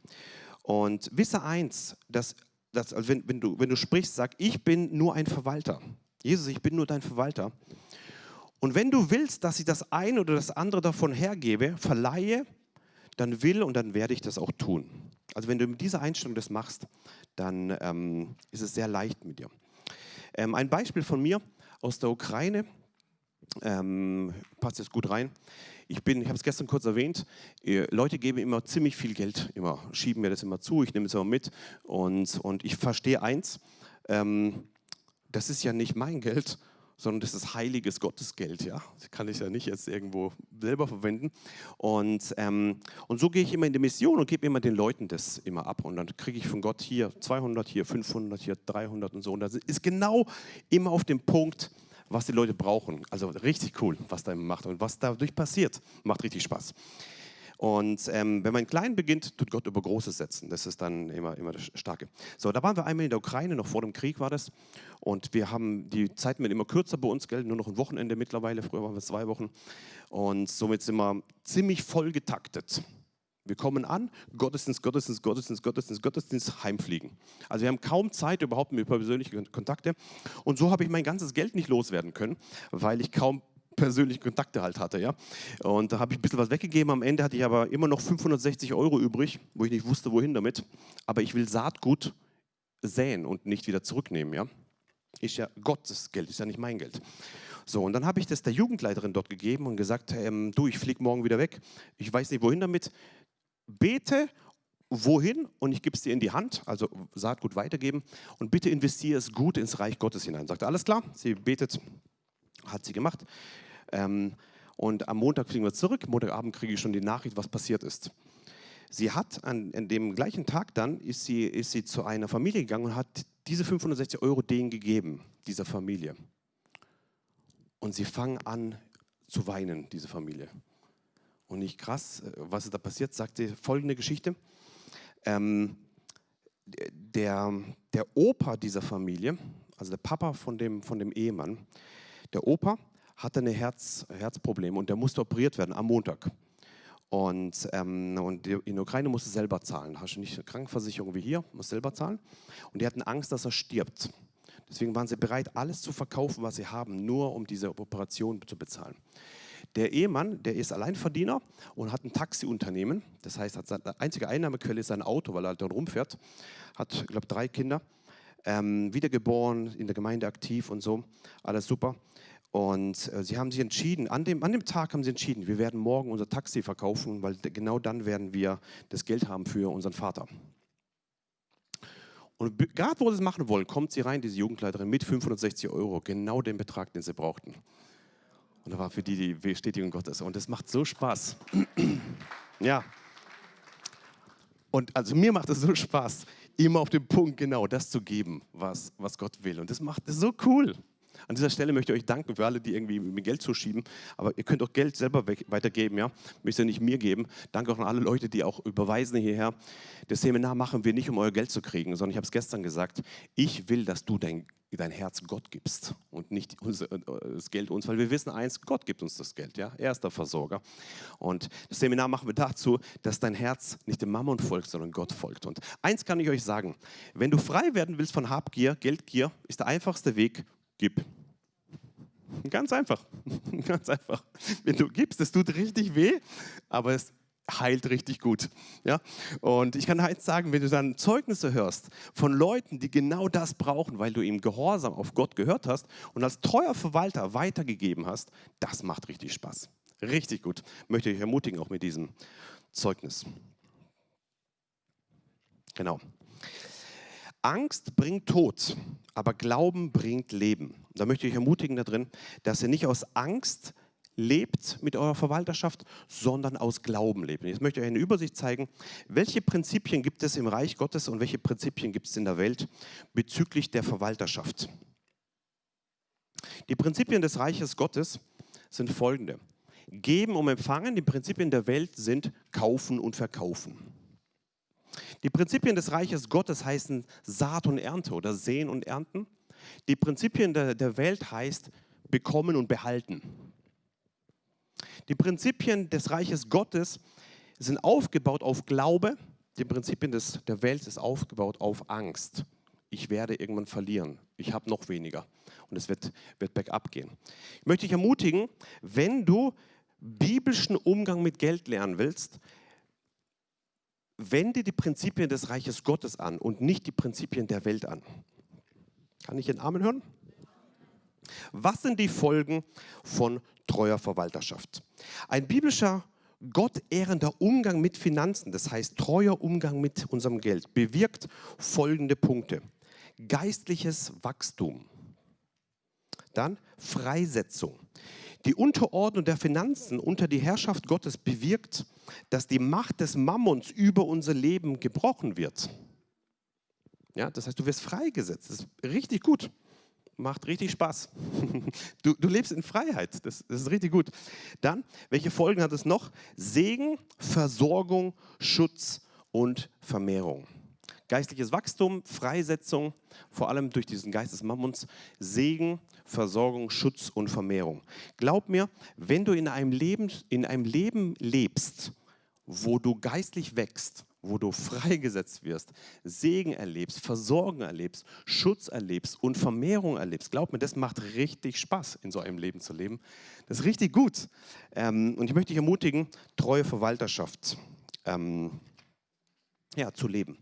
A: Und wisse eins, dass, dass also wenn, wenn, du, wenn du sprichst, sag, ich bin nur ein Verwalter. Jesus, ich bin nur dein Verwalter. Und wenn du willst, dass ich das eine oder das andere davon hergebe, verleihe, dann will und dann werde ich das auch tun. Also wenn du mit dieser Einstellung das machst, dann ähm, ist es sehr leicht mit dir. Ähm, ein Beispiel von mir aus der Ukraine, ähm, passt jetzt gut rein. Ich bin, ich habe es gestern kurz erwähnt, äh, Leute geben immer ziemlich viel Geld, immer schieben mir das immer zu, ich nehme es immer mit und, und ich verstehe eins, ähm, das ist ja nicht mein Geld, sondern das ist heiliges Gottesgeld. Ja? Das kann ich ja nicht jetzt irgendwo selber verwenden. Und, ähm, und so gehe ich immer in die Mission und gebe immer den Leuten das immer ab. Und dann kriege ich von Gott hier 200, hier 500, hier 300 und so. Und das ist genau immer auf dem Punkt, was die Leute brauchen. Also richtig cool, was da macht und was dadurch passiert. Macht richtig Spaß. Und ähm, wenn man klein beginnt, tut Gott über Großes setzen. Das ist dann immer, immer das Starke. So, da waren wir einmal in der Ukraine, noch vor dem Krieg war das. Und wir haben, die Zeiten werden immer kürzer bei uns, gell? nur noch ein Wochenende mittlerweile. Früher waren wir zwei Wochen. Und somit sind wir ziemlich voll getaktet. Wir kommen an, Gottesdienst, Gottesdienst, Gottesdienst, Gottesdienst, Gottesdienst, heimfliegen. Also wir haben kaum Zeit überhaupt mit persönlichen Kontakte. Und so habe ich mein ganzes Geld nicht loswerden können, weil ich kaum persönliche Kontakte halt hatte. Ja? Und da habe ich ein bisschen was weggegeben. Am Ende hatte ich aber immer noch 560 Euro übrig, wo ich nicht wusste, wohin damit. Aber ich will Saatgut säen und nicht wieder zurücknehmen. Ja? Ist ja Gottes Geld, ist ja nicht mein Geld. So, und dann habe ich das der Jugendleiterin dort gegeben und gesagt, ähm, du, ich fliege morgen wieder weg. Ich weiß nicht, wohin damit. Bete wohin und ich gebe es dir in die Hand, also Saatgut weitergeben und bitte investiere es gut ins Reich Gottes hinein. Sagt alles klar? Sie betet, hat sie gemacht. Ähm, und am Montag fliegen wir zurück. Montagabend kriege ich schon die Nachricht, was passiert ist. Sie hat an, an, dem gleichen Tag dann, ist sie, ist sie zu einer Familie gegangen und hat diese 560 Euro denen gegeben, dieser Familie. Und sie fangen an zu weinen, diese Familie. Und nicht krass, äh, was ist da passiert, sagt sie folgende Geschichte. Ähm, der, der Opa dieser Familie, also der Papa von dem, von dem Ehemann, der Opa hatte ein Herz, Herzproblem und der musste operiert werden am Montag. Und, ähm, und in der Ukraine musste selber zahlen. Hast du nicht eine Krankenversicherung wie hier, muss selber zahlen. Und die hatten Angst, dass er stirbt. Deswegen waren sie bereit, alles zu verkaufen, was sie haben, nur um diese Operation zu bezahlen. Der Ehemann, der ist Alleinverdiener und hat ein Taxiunternehmen. Das heißt, hat seine einzige Einnahmequelle ist sein Auto, weil er halt dann rumfährt. Hat, ich glaube, drei Kinder. Ähm, wiedergeboren, in der Gemeinde aktiv und so. Alles super. Und äh, sie haben sich entschieden, an dem, an dem Tag haben sie entschieden, wir werden morgen unser Taxi verkaufen, weil genau dann werden wir das Geld haben für unseren Vater. Und gerade wo sie es machen wollen, kommt sie rein, diese Jugendleiterin, mit 560 Euro, genau den Betrag, den sie brauchten. Und da war für die die Bestätigung Gottes. Und es macht so Spaß. ja. Und also mir macht es so Spaß, immer auf den Punkt genau das zu geben, was, was Gott will. Und das macht es so cool. An dieser Stelle möchte ich euch danken für alle, die irgendwie mir Geld zuschieben. Aber ihr könnt auch Geld selber weitergeben, ja. Müsst ihr nicht mir geben. Danke auch an alle Leute, die auch überweisen hierher. Das Seminar machen wir nicht, um euer Geld zu kriegen, sondern ich habe es gestern gesagt, ich will, dass du dein, dein Herz Gott gibst und nicht äh, das Geld uns, weil wir wissen eins, Gott gibt uns das Geld, ja. Er ist der Versorger. Und das Seminar machen wir dazu, dass dein Herz nicht dem Mammon folgt, sondern Gott folgt. Und eins kann ich euch sagen, wenn du frei werden willst von Habgier, Geldgier, ist der einfachste Weg, gib. Ganz einfach. Ganz einfach. Wenn du gibst, es tut richtig weh, aber es heilt richtig gut. Ja? Und ich kann eins sagen, wenn du dann Zeugnisse hörst von Leuten, die genau das brauchen, weil du ihm Gehorsam auf Gott gehört hast und als treuer Verwalter weitergegeben hast, das macht richtig Spaß. Richtig gut. Möchte ich ermutigen, auch mit diesem Zeugnis. Genau. Angst bringt Tod, aber Glauben bringt Leben. Da möchte ich ermutigen darin, dass ihr nicht aus Angst lebt mit eurer Verwalterschaft, sondern aus Glauben lebt. Jetzt möchte ich euch eine Übersicht zeigen, welche Prinzipien gibt es im Reich Gottes und welche Prinzipien gibt es in der Welt bezüglich der Verwalterschaft. Die Prinzipien des Reiches Gottes sind folgende. Geben und empfangen, die Prinzipien der Welt sind kaufen und verkaufen. Die Prinzipien des Reiches Gottes heißen Saat und Ernte oder Sehen und Ernten. Die Prinzipien der, der Welt heißt bekommen und behalten. Die Prinzipien des Reiches Gottes sind aufgebaut auf Glaube. Die Prinzipien des, der Welt sind aufgebaut auf Angst. Ich werde irgendwann verlieren. Ich habe noch weniger. Und es wird, wird bergab gehen. Ich möchte dich ermutigen, wenn du biblischen Umgang mit Geld lernen willst, wende die Prinzipien des Reiches Gottes an und nicht die Prinzipien der Welt an. Kann ich den Amen hören? Was sind die Folgen von treuer Verwalterschaft? Ein biblischer, gottehrender Umgang mit Finanzen, das heißt treuer Umgang mit unserem Geld, bewirkt folgende Punkte. Geistliches Wachstum. Dann Freisetzung. Die Unterordnung der Finanzen unter die Herrschaft Gottes bewirkt, dass die Macht des Mammons über unser Leben gebrochen wird. Ja, das heißt, du wirst freigesetzt. Das ist richtig gut. Macht richtig Spaß. Du, du lebst in Freiheit. Das, das ist richtig gut. Dann, welche Folgen hat es noch? Segen, Versorgung, Schutz und Vermehrung geistliches Wachstum, Freisetzung, vor allem durch diesen Geist des Mammons, Segen, Versorgung, Schutz und Vermehrung. Glaub mir, wenn du in einem Leben, in einem Leben lebst, wo du geistlich wächst, wo du freigesetzt wirst, Segen erlebst, Versorgung erlebst, Schutz erlebst und Vermehrung erlebst. Glaub mir, das macht richtig Spaß, in so einem Leben zu leben. Das ist richtig gut. Ähm, und ich möchte dich ermutigen, treue Verwalterschaft ähm, ja, zu leben.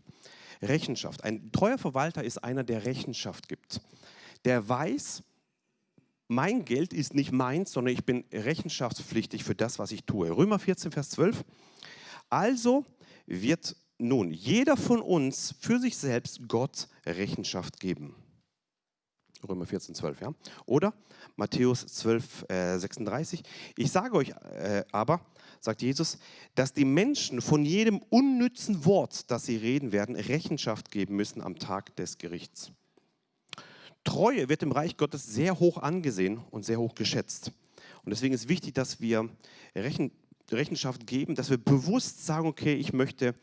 A: Rechenschaft. Ein treuer Verwalter ist einer, der Rechenschaft gibt. Der weiß, mein Geld ist nicht meins, sondern ich bin rechenschaftspflichtig für das, was ich tue. Römer 14, Vers 12. Also wird nun jeder von uns für sich selbst Gott Rechenschaft geben. Römer 14, 12, ja. Oder Matthäus 12, äh, 36. Ich sage euch äh, aber, sagt Jesus, dass die Menschen von jedem unnützen Wort, das sie reden werden, Rechenschaft geben müssen am Tag des Gerichts. Treue wird im Reich Gottes sehr hoch angesehen und sehr hoch geschätzt. Und deswegen ist wichtig, dass wir Rechen, Rechenschaft geben, dass wir bewusst sagen, okay, ich möchte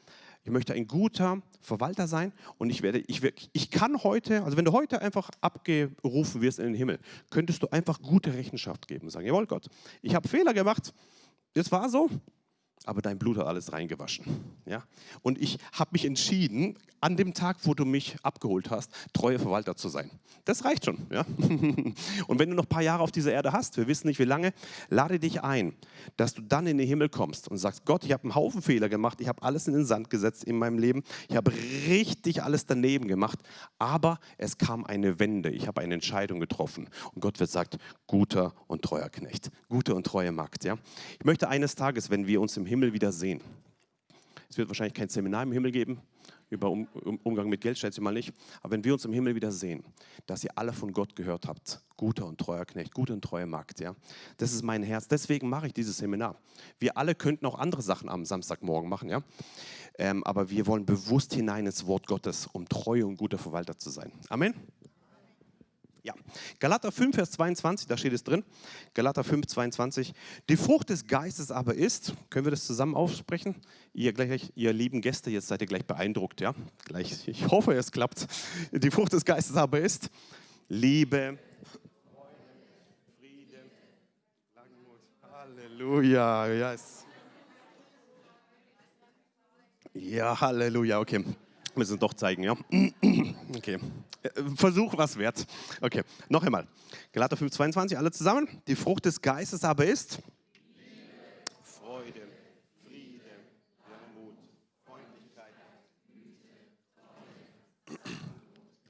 A: ich möchte ein guter Verwalter sein und ich werde, ich, ich kann heute, also wenn du heute einfach abgerufen wirst in den Himmel, könntest du einfach gute Rechenschaft geben und sagen, jawohl Gott, ich habe Fehler gemacht, das war so, aber dein Blut hat alles reingewaschen. Ja? Und ich habe mich entschieden, an dem Tag, wo du mich abgeholt hast, treuer Verwalter zu sein. Das reicht schon. Ja? Und wenn du noch ein paar Jahre auf dieser Erde hast, wir wissen nicht wie lange, lade dich ein, dass du dann in den Himmel kommst und sagst, Gott, ich habe einen Haufen Fehler gemacht, ich habe alles in den Sand gesetzt in meinem Leben, ich habe richtig alles daneben gemacht, aber es kam eine Wende, ich habe eine Entscheidung getroffen. Und Gott wird sagt, guter und treuer Knecht, guter und treuer Magd. Ja? Ich möchte eines Tages, wenn wir uns im Himmel wieder sehen, es wird wahrscheinlich kein Seminar im Himmel geben, über um, Umgang mit Geld, schätze ich mal nicht. Aber wenn wir uns im Himmel wieder sehen, dass ihr alle von Gott gehört habt, guter und treuer Knecht, guter und treuer Magd, ja, das ist mein Herz. Deswegen mache ich dieses Seminar. Wir alle könnten auch andere Sachen am Samstagmorgen machen, ja. Ähm, aber wir wollen bewusst hinein ins Wort Gottes, um treu und guter Verwalter zu sein. Amen. Ja, Galater 5, Vers 22, da steht es drin. Galater 5, 22. Die Frucht des Geistes aber ist, können wir das zusammen aussprechen? Ihr, gleich, ihr lieben Gäste, jetzt seid ihr gleich beeindruckt, ja? Gleich, ich hoffe, es klappt. Die Frucht des Geistes aber ist Liebe, Friede, Langmut. Halleluja, yes. Ja, Halleluja, okay. Müssen es doch zeigen, ja? Okay. Äh, Versuch was wert. Okay, noch einmal. Galater 5, 22, alle zusammen. Die Frucht des Geistes aber ist Liebe, Freude, Friede, Langmut, Freundlichkeit,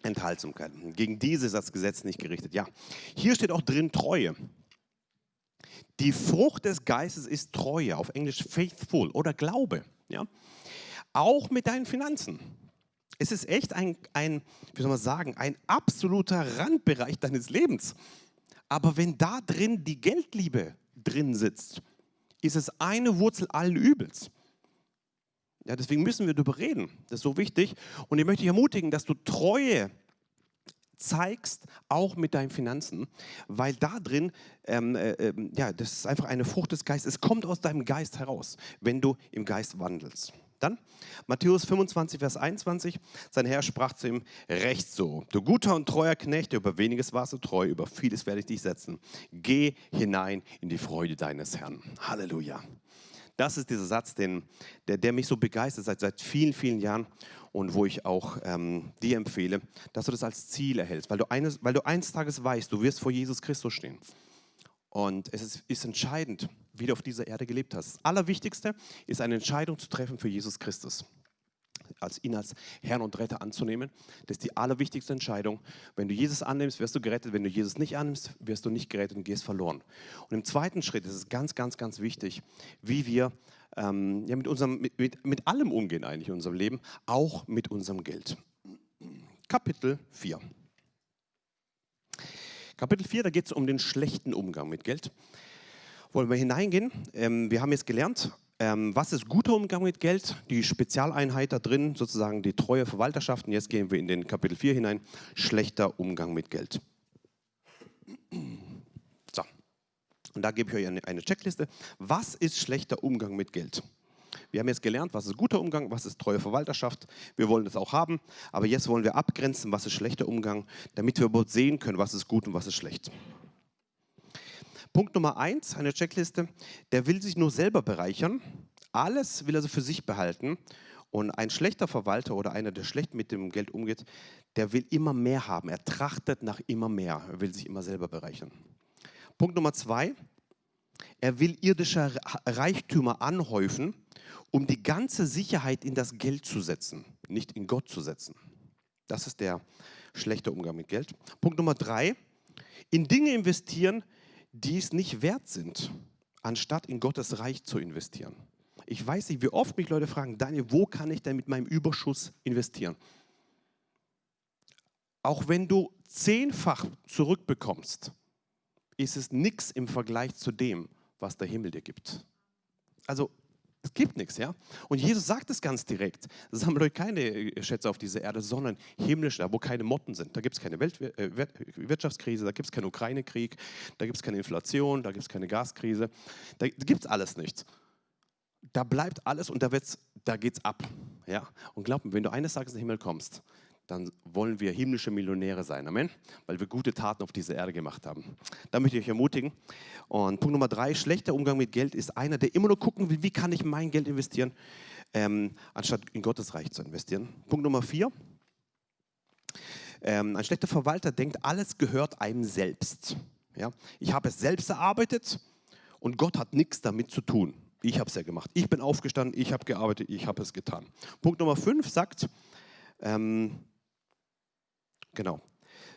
A: Enthaltsamkeit. Gegen diese ist das Gesetz nicht gerichtet. Ja, hier steht auch drin Treue. Die Frucht des Geistes ist Treue, auf Englisch faithful oder Glaube. Ja? Auch mit deinen Finanzen. Es ist echt ein, ein, wie soll man sagen, ein absoluter Randbereich deines Lebens. Aber wenn da drin die Geldliebe drin sitzt, ist es eine Wurzel allen Übels. Ja, deswegen müssen wir darüber reden. Das ist so wichtig. Und ich möchte dich ermutigen, dass du Treue zeigst, auch mit deinen Finanzen, weil da drin, ähm, äh, ähm, ja, das ist einfach eine Frucht des Geistes. Es kommt aus deinem Geist heraus, wenn du im Geist wandelst. Dann Matthäus 25, Vers 21. Sein Herr sprach zu ihm: Recht so, du guter und treuer Knecht, über weniges warst du treu, über vieles werde ich dich setzen. Geh hinein in die Freude deines Herrn. Halleluja. Das ist dieser Satz, den, der, der mich so begeistert seit, seit vielen, vielen Jahren und wo ich auch ähm, dir empfehle, dass du das als Ziel erhältst, weil du, eines, weil du eines Tages weißt, du wirst vor Jesus Christus stehen. Und es ist, ist, entscheidend, wie du auf dieser Erde gelebt hast. Das Allerwichtigste ist eine Entscheidung zu treffen für Jesus Christus. Als ihn als Herrn und Retter anzunehmen. Das ist die allerwichtigste Entscheidung. Wenn du Jesus annimmst, wirst du gerettet. Wenn du Jesus nicht annimmst, wirst du nicht gerettet und gehst verloren. Und im zweiten Schritt ist es ganz, ganz, ganz wichtig, wie wir ähm, ja, mit, unserem, mit, mit, mit allem umgehen eigentlich in unserem Leben, auch mit unserem Geld. Kapitel 4. Kapitel 4, da geht es um den schlechten Umgang mit Geld. Wollen wir hineingehen? Ähm, wir haben jetzt gelernt, ähm, was ist guter Umgang mit Geld? Die Spezialeinheit da drin, sozusagen die treue Verwalterschaft. Und jetzt gehen wir in den Kapitel 4 hinein, schlechter Umgang mit Geld. So, und da gebe ich euch eine, eine Checkliste. Was ist schlechter Umgang mit Geld? Wir haben jetzt gelernt, was ist guter Umgang, was ist treue Verwalterschaft. Wir wollen das auch haben, aber jetzt wollen wir abgrenzen, was ist schlechter Umgang, damit wir überhaupt sehen können, was ist gut und was ist schlecht. Punkt Nummer eins, eine Checkliste, der will sich nur selber bereichern, alles will er also für sich behalten und ein schlechter Verwalter oder einer, der schlecht mit dem Geld umgeht, der will immer mehr haben, er trachtet nach immer mehr, er will sich immer selber bereichern. Punkt Nummer zwei, er will irdische Reichtümer anhäufen um die ganze Sicherheit in das Geld zu setzen, nicht in Gott zu setzen. Das ist der schlechte Umgang mit Geld. Punkt Nummer drei, in Dinge investieren, die es nicht wert sind, anstatt in Gottes Reich zu investieren. Ich weiß nicht, wie oft mich Leute fragen, Daniel, wo kann ich denn mit meinem Überschuss investieren? Auch wenn du zehnfach zurückbekommst, ist es nichts im Vergleich zu dem, was der Himmel dir gibt. Also es gibt nichts, ja. Und Jesus sagt es ganz direkt. Sammelt euch keine äh, Schätze auf dieser Erde, sondern himmlisch, da wo keine Motten sind. Da gibt es keine Weltwirtschaftskrise, äh, da gibt es keinen Ukraine-Krieg, da gibt es keine Inflation, da gibt es keine Gaskrise. Da gibt es alles nicht. Da bleibt alles und da, da geht es ab. Ja? Und glaub mir, wenn du eines Tages in den Himmel kommst, dann wollen wir himmlische Millionäre sein. Amen. Weil wir gute Taten auf dieser Erde gemacht haben. Da möchte ich euch ermutigen. Und Punkt Nummer drei, schlechter Umgang mit Geld ist einer, der immer nur gucken will, wie kann ich mein Geld investieren, ähm, anstatt in Gottes Reich zu investieren. Punkt Nummer vier, ähm, ein schlechter Verwalter denkt, alles gehört einem selbst. Ja? Ich habe es selbst erarbeitet und Gott hat nichts damit zu tun. Ich habe es ja gemacht. Ich bin aufgestanden, ich habe gearbeitet, ich habe es getan. Punkt Nummer fünf sagt, ähm, genau,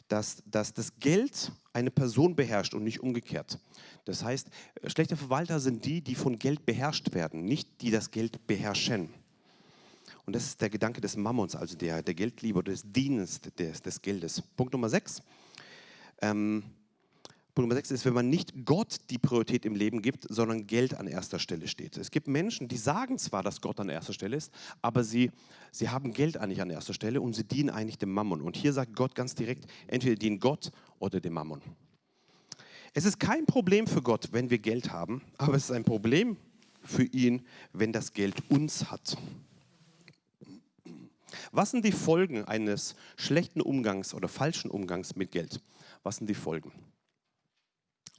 A: dass, dass das Geld eine Person beherrscht und nicht umgekehrt. Das heißt, schlechte Verwalter sind die, die von Geld beherrscht werden, nicht die das Geld beherrschen. Und das ist der Gedanke des Mammons, also der, der Geldliebe des Dienens des, des Geldes. Punkt Nummer sechs. Ähm, Punkt Nummer sechs ist, wenn man nicht Gott die Priorität im Leben gibt, sondern Geld an erster Stelle steht. Es gibt Menschen, die sagen zwar, dass Gott an erster Stelle ist, aber sie, sie haben Geld eigentlich an erster Stelle und sie dienen eigentlich dem Mammon. Und hier sagt Gott ganz direkt, entweder dienen Gott oder dem Mammon. Es ist kein Problem für Gott, wenn wir Geld haben, aber es ist ein Problem für ihn, wenn das Geld uns hat. Was sind die Folgen eines schlechten Umgangs oder falschen Umgangs mit Geld? Was sind die Folgen?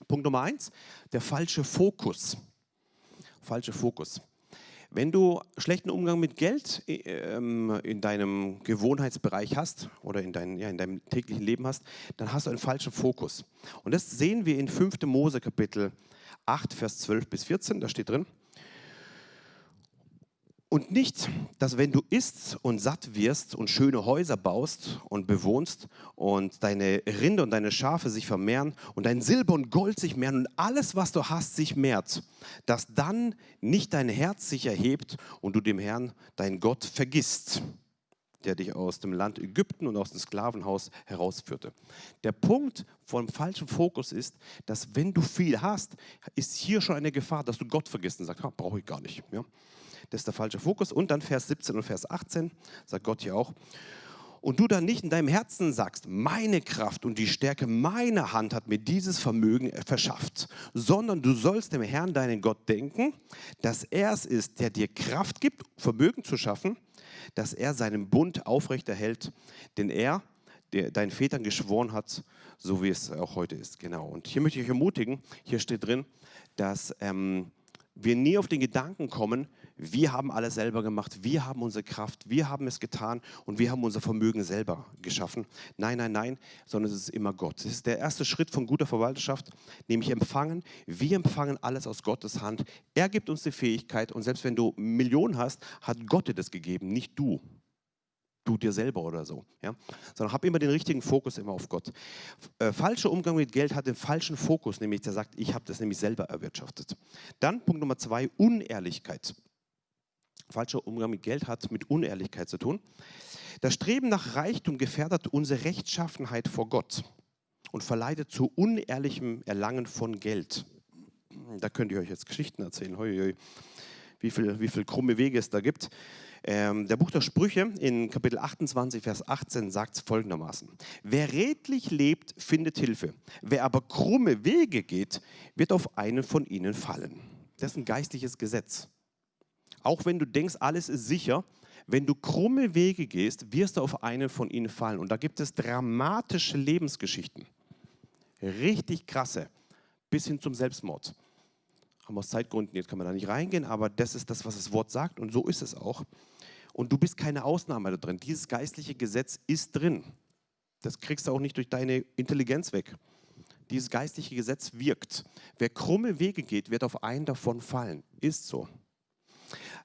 A: Punkt Nummer eins, der falsche Fokus. Falsche Fokus. Wenn du schlechten Umgang mit Geld ähm, in deinem Gewohnheitsbereich hast oder in, dein, ja, in deinem täglichen Leben hast, dann hast du einen falschen Fokus. Und das sehen wir in 5. Mose Kapitel 8, Vers 12 bis 14, da steht drin, und nicht, dass wenn du isst und satt wirst und schöne Häuser baust und bewohnst und deine Rinde und deine Schafe sich vermehren und dein Silber und Gold sich mehren und alles, was du hast, sich mehrt, dass dann nicht dein Herz sich erhebt und du dem Herrn, dein Gott, vergisst, der dich aus dem Land Ägypten und aus dem Sklavenhaus herausführte. Der Punkt vom falschen Fokus ist, dass wenn du viel hast, ist hier schon eine Gefahr, dass du Gott vergisst und sagst, brauche ich gar nicht. Ja? Das ist der falsche Fokus. Und dann Vers 17 und Vers 18 sagt Gott hier auch. Und du dann nicht in deinem Herzen sagst, meine Kraft und die Stärke meiner Hand hat mir dieses Vermögen verschafft, sondern du sollst dem Herrn, deinen Gott, denken, dass er es ist, der dir Kraft gibt, Vermögen zu schaffen, dass er seinen Bund aufrechterhält, den er der deinen Vätern geschworen hat, so wie es auch heute ist. Genau. Und hier möchte ich euch ermutigen, hier steht drin, dass ähm, wir nie auf den Gedanken kommen, wir haben alles selber gemacht, wir haben unsere Kraft, wir haben es getan und wir haben unser Vermögen selber geschaffen. Nein, nein, nein, sondern es ist immer Gott. Das ist der erste Schritt von guter Verwalterschaft, nämlich empfangen. Wir empfangen alles aus Gottes Hand. Er gibt uns die Fähigkeit und selbst wenn du Millionen hast, hat Gott dir das gegeben, nicht du du dir selber oder so. Ja? Sondern hab immer den richtigen Fokus immer auf Gott. Äh, falscher Umgang mit Geld hat den falschen Fokus, nämlich der sagt, ich habe das nämlich selber erwirtschaftet. Dann Punkt Nummer zwei, Unehrlichkeit. Falscher Umgang mit Geld hat mit Unehrlichkeit zu tun. Das Streben nach Reichtum gefährdet unsere Rechtschaffenheit vor Gott und verleitet zu unehrlichem Erlangen von Geld. Da könnt ihr euch jetzt Geschichten erzählen, hoi, hoi, wie viele wie viel krumme Wege es da gibt. Ähm, der Buch der Sprüche in Kapitel 28, Vers 18 sagt folgendermaßen. Wer redlich lebt, findet Hilfe. Wer aber krumme Wege geht, wird auf einen von ihnen fallen. Das ist ein geistliches Gesetz. Auch wenn du denkst, alles ist sicher, wenn du krumme Wege gehst, wirst du auf einen von ihnen fallen. Und da gibt es dramatische Lebensgeschichten. Richtig krasse. Bis hin zum Selbstmord haben aus Zeitgründen, jetzt kann man da nicht reingehen, aber das ist das, was das Wort sagt und so ist es auch. Und du bist keine Ausnahme da drin. Dieses geistliche Gesetz ist drin. Das kriegst du auch nicht durch deine Intelligenz weg. Dieses geistliche Gesetz wirkt. Wer krumme Wege geht, wird auf einen davon fallen. Ist so.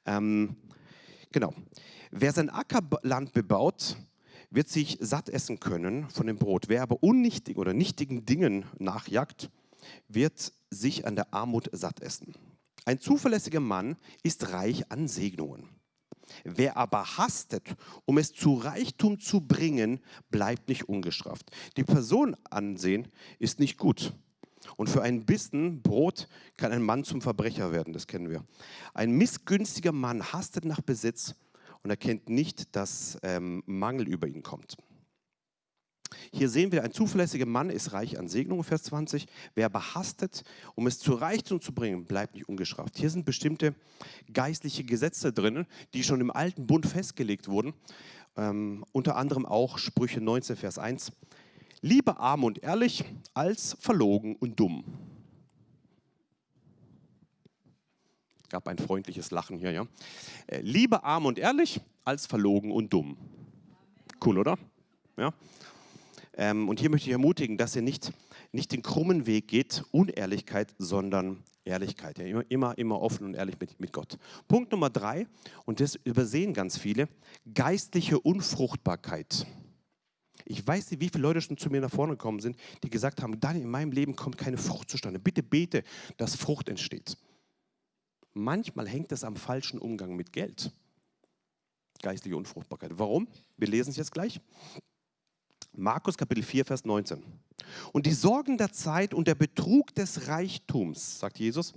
A: Ähm, genau. Wer sein Ackerland bebaut, wird sich satt essen können von dem Brot. Wer aber unnichtigen oder nichtigen Dingen nachjagt, wird sich an der Armut satt essen. Ein zuverlässiger Mann ist reich an Segnungen. Wer aber hastet, um es zu Reichtum zu bringen, bleibt nicht ungestraft. Die Person ansehen ist nicht gut. Und für einen Bissen Brot kann ein Mann zum Verbrecher werden, das kennen wir. Ein missgünstiger Mann hastet nach Besitz und erkennt nicht, dass ähm, Mangel über ihn kommt. Hier sehen wir, ein zuverlässiger Mann ist reich an Segnungen, Vers 20. Wer aber hastet, um es zu Reichtum zu bringen, bleibt nicht ungestraft. Hier sind bestimmte geistliche Gesetze drin, die schon im alten Bund festgelegt wurden, ähm, unter anderem auch Sprüche 19, Vers 1. Lieber arm und ehrlich als verlogen und dumm. Gab ein freundliches Lachen hier, ja. Äh, lieber arm und ehrlich als verlogen und dumm. Cool, oder? Ja. Ähm, und hier möchte ich ermutigen, dass ihr nicht, nicht den krummen Weg geht, Unehrlichkeit, sondern Ehrlichkeit. Ja, immer, immer, immer offen und ehrlich mit, mit Gott. Punkt Nummer drei, und das übersehen ganz viele, geistliche Unfruchtbarkeit. Ich weiß nicht, wie viele Leute schon zu mir nach vorne gekommen sind, die gesagt haben, Daniel, in meinem Leben kommt keine Frucht zustande. Bitte bete, dass Frucht entsteht. Manchmal hängt es am falschen Umgang mit Geld. Geistliche Unfruchtbarkeit. Warum? Wir lesen es jetzt gleich. Markus Kapitel 4, Vers 19. Und die Sorgen der Zeit und der Betrug des Reichtums, sagt Jesus,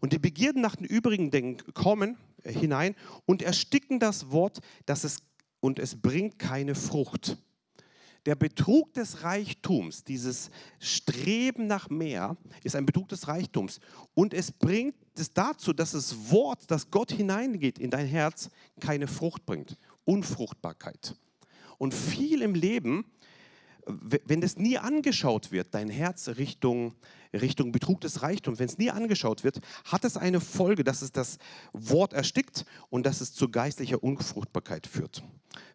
A: und die Begierden nach den übrigen Dingen kommen äh, hinein und ersticken das Wort, dass es, und es bringt keine Frucht. Der Betrug des Reichtums, dieses Streben nach mehr, ist ein Betrug des Reichtums. Und es bringt es dazu, dass das Wort, das Gott hineingeht in dein Herz, keine Frucht bringt. Unfruchtbarkeit. Und viel im Leben wenn das nie angeschaut wird, dein Herz Richtung, Richtung Betrug des Reichtums, wenn es nie angeschaut wird, hat es eine Folge, dass es das Wort erstickt und dass es zu geistlicher Unfruchtbarkeit führt.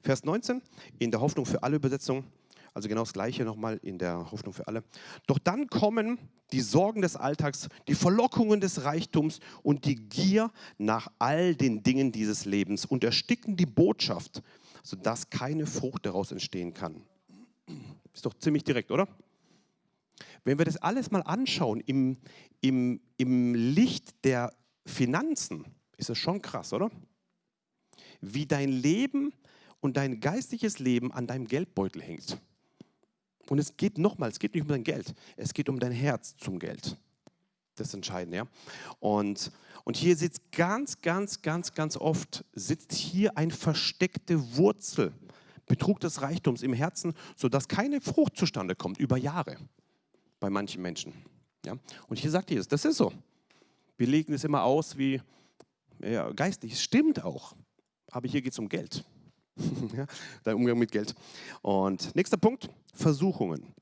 A: Vers 19 in der Hoffnung für alle Übersetzung, also genau das gleiche nochmal in der Hoffnung für alle. Doch dann kommen die Sorgen des Alltags, die Verlockungen des Reichtums und die Gier nach all den Dingen dieses Lebens und ersticken die Botschaft, sodass keine Frucht daraus entstehen kann. Ist doch ziemlich direkt, oder? Wenn wir das alles mal anschauen im, im, im Licht der Finanzen, ist das schon krass, oder? Wie dein Leben und dein geistliches Leben an deinem Geldbeutel hängt. Und es geht nochmal, es geht nicht um dein Geld, es geht um dein Herz zum Geld. Das ist entscheidend, ja. Und, und hier sitzt ganz, ganz, ganz, ganz oft, sitzt hier eine versteckte Wurzel Betrug des Reichtums im Herzen, sodass keine Frucht zustande kommt über Jahre bei manchen Menschen. Ja? Und hier sagt Jesus, das ist so. Wir legen es immer aus wie ja, geistlich. Es stimmt auch. Aber hier geht es um Geld. ja, der Umgang mit Geld. Und nächster Punkt, Versuchungen.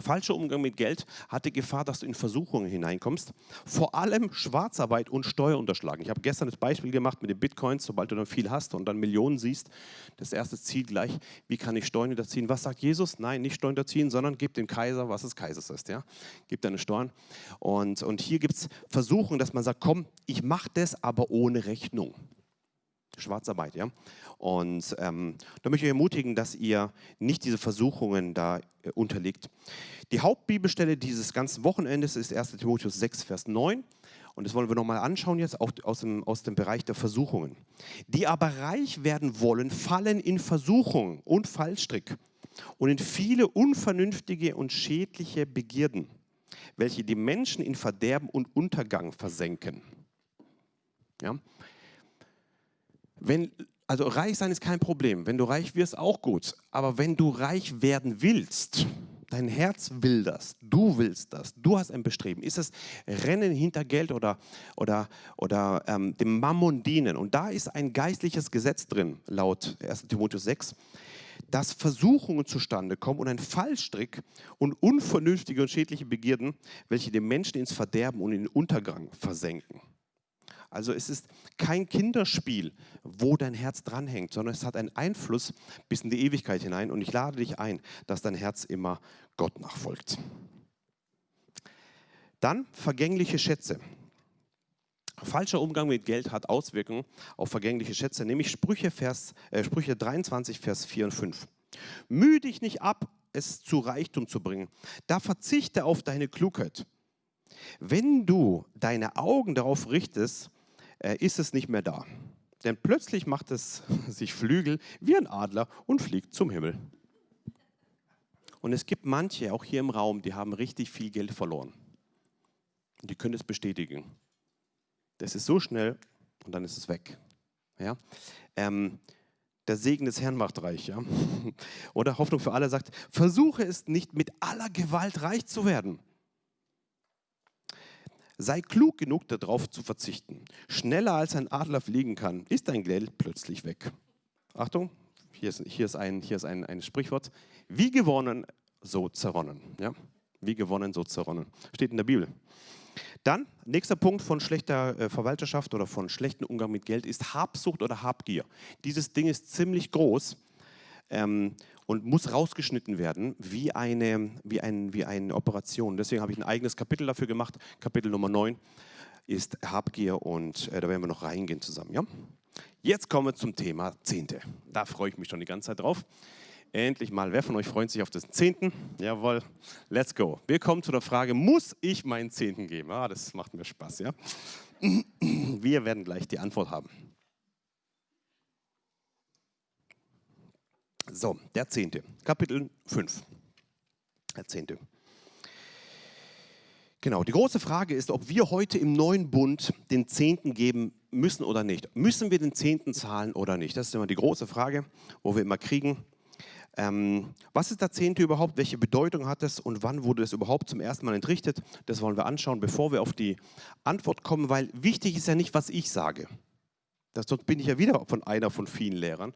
A: Falscher Umgang mit Geld hat die Gefahr, dass du in Versuchungen hineinkommst. Vor allem Schwarzarbeit und Steuerunterschlagen. Ich habe gestern das Beispiel gemacht mit den Bitcoins, sobald du dann viel hast und dann Millionen siehst. Das erste Ziel gleich, wie kann ich Steuern hinterziehen? Was sagt Jesus? Nein, nicht Steuern hinterziehen, sondern gib dem Kaiser, was des Kaisers ist. Ja? Gib deine Steuern. Und, und hier gibt es Versuchungen, dass man sagt, komm, ich mache das, aber ohne Rechnung. Schwarzarbeit, ja. Und ähm, da möchte ich ermutigen, dass ihr nicht diese Versuchungen da äh, unterliegt. Die Hauptbibelstelle dieses ganzen Wochenendes ist 1 Timotheus 6, Vers 9. Und das wollen wir nochmal anschauen jetzt auch aus dem, aus dem Bereich der Versuchungen. Die aber reich werden wollen, fallen in Versuchung und Fallstrick und in viele unvernünftige und schädliche Begierden, welche die Menschen in Verderben und Untergang versenken. Ja? Wenn, also reich sein ist kein Problem. Wenn du reich wirst, auch gut. Aber wenn du reich werden willst, dein Herz will das, du willst das, du hast ein Bestreben, ist es Rennen hinter Geld oder, oder, oder ähm, dem Mammon dienen. Und da ist ein geistliches Gesetz drin, laut 1 Timotheus 6, dass Versuchungen zustande kommen und ein Fallstrick und unvernünftige und schädliche Begierden, welche den Menschen ins Verderben und in den Untergang versenken. Also es ist kein Kinderspiel, wo dein Herz dranhängt, sondern es hat einen Einfluss bis in die Ewigkeit hinein. Und ich lade dich ein, dass dein Herz immer Gott nachfolgt. Dann vergängliche Schätze. Falscher Umgang mit Geld hat Auswirkungen auf vergängliche Schätze, nämlich Sprüche, Vers, äh, Sprüche 23, Vers 4 und 5. Mühe dich nicht ab, es zu Reichtum zu bringen. Da verzichte auf deine Klugheit. Wenn du deine Augen darauf richtest, ist es nicht mehr da. Denn plötzlich macht es sich Flügel wie ein Adler und fliegt zum Himmel. Und es gibt manche, auch hier im Raum, die haben richtig viel Geld verloren. Die können es bestätigen. Das ist so schnell und dann ist es weg. Ja? Ähm, der Segen des Herrn macht reich. Ja? Oder Hoffnung für alle sagt, versuche es nicht mit aller Gewalt reich zu werden. Sei klug genug, darauf zu verzichten. Schneller als ein Adler fliegen kann, ist dein Geld plötzlich weg. Achtung, hier ist, hier ist, ein, hier ist ein, ein Sprichwort, wie gewonnen, so zerronnen. Ja? Wie gewonnen, so zerronnen. Steht in der Bibel. Dann, nächster Punkt von schlechter äh, Verwalterschaft oder von schlechtem Umgang mit Geld ist Habsucht oder Habgier. Dieses Ding ist ziemlich groß ähm, und muss rausgeschnitten werden wie eine, wie, ein, wie eine Operation. Deswegen habe ich ein eigenes Kapitel dafür gemacht. Kapitel Nummer 9 ist Habgier und äh, da werden wir noch reingehen zusammen. Ja? Jetzt kommen wir zum Thema Zehnte. Da freue ich mich schon die ganze Zeit drauf. Endlich mal, wer von euch freut sich auf den Zehnten? Jawohl, let's go. Wir kommen zu der Frage, muss ich meinen Zehnten geben? Ah, das macht mir Spaß, ja? Wir werden gleich die Antwort haben. So, der Zehnte, Kapitel 5. Der Zehnte. Genau, die große Frage ist, ob wir heute im neuen Bund den Zehnten geben müssen oder nicht. Müssen wir den Zehnten zahlen oder nicht? Das ist immer die große Frage, wo wir immer kriegen. Ähm, was ist der Zehnte überhaupt? Welche Bedeutung hat es und wann wurde es überhaupt zum ersten Mal entrichtet? Das wollen wir anschauen, bevor wir auf die Antwort kommen, weil wichtig ist ja nicht, was ich sage. Das, sonst bin ich ja wieder von einer von vielen Lehrern.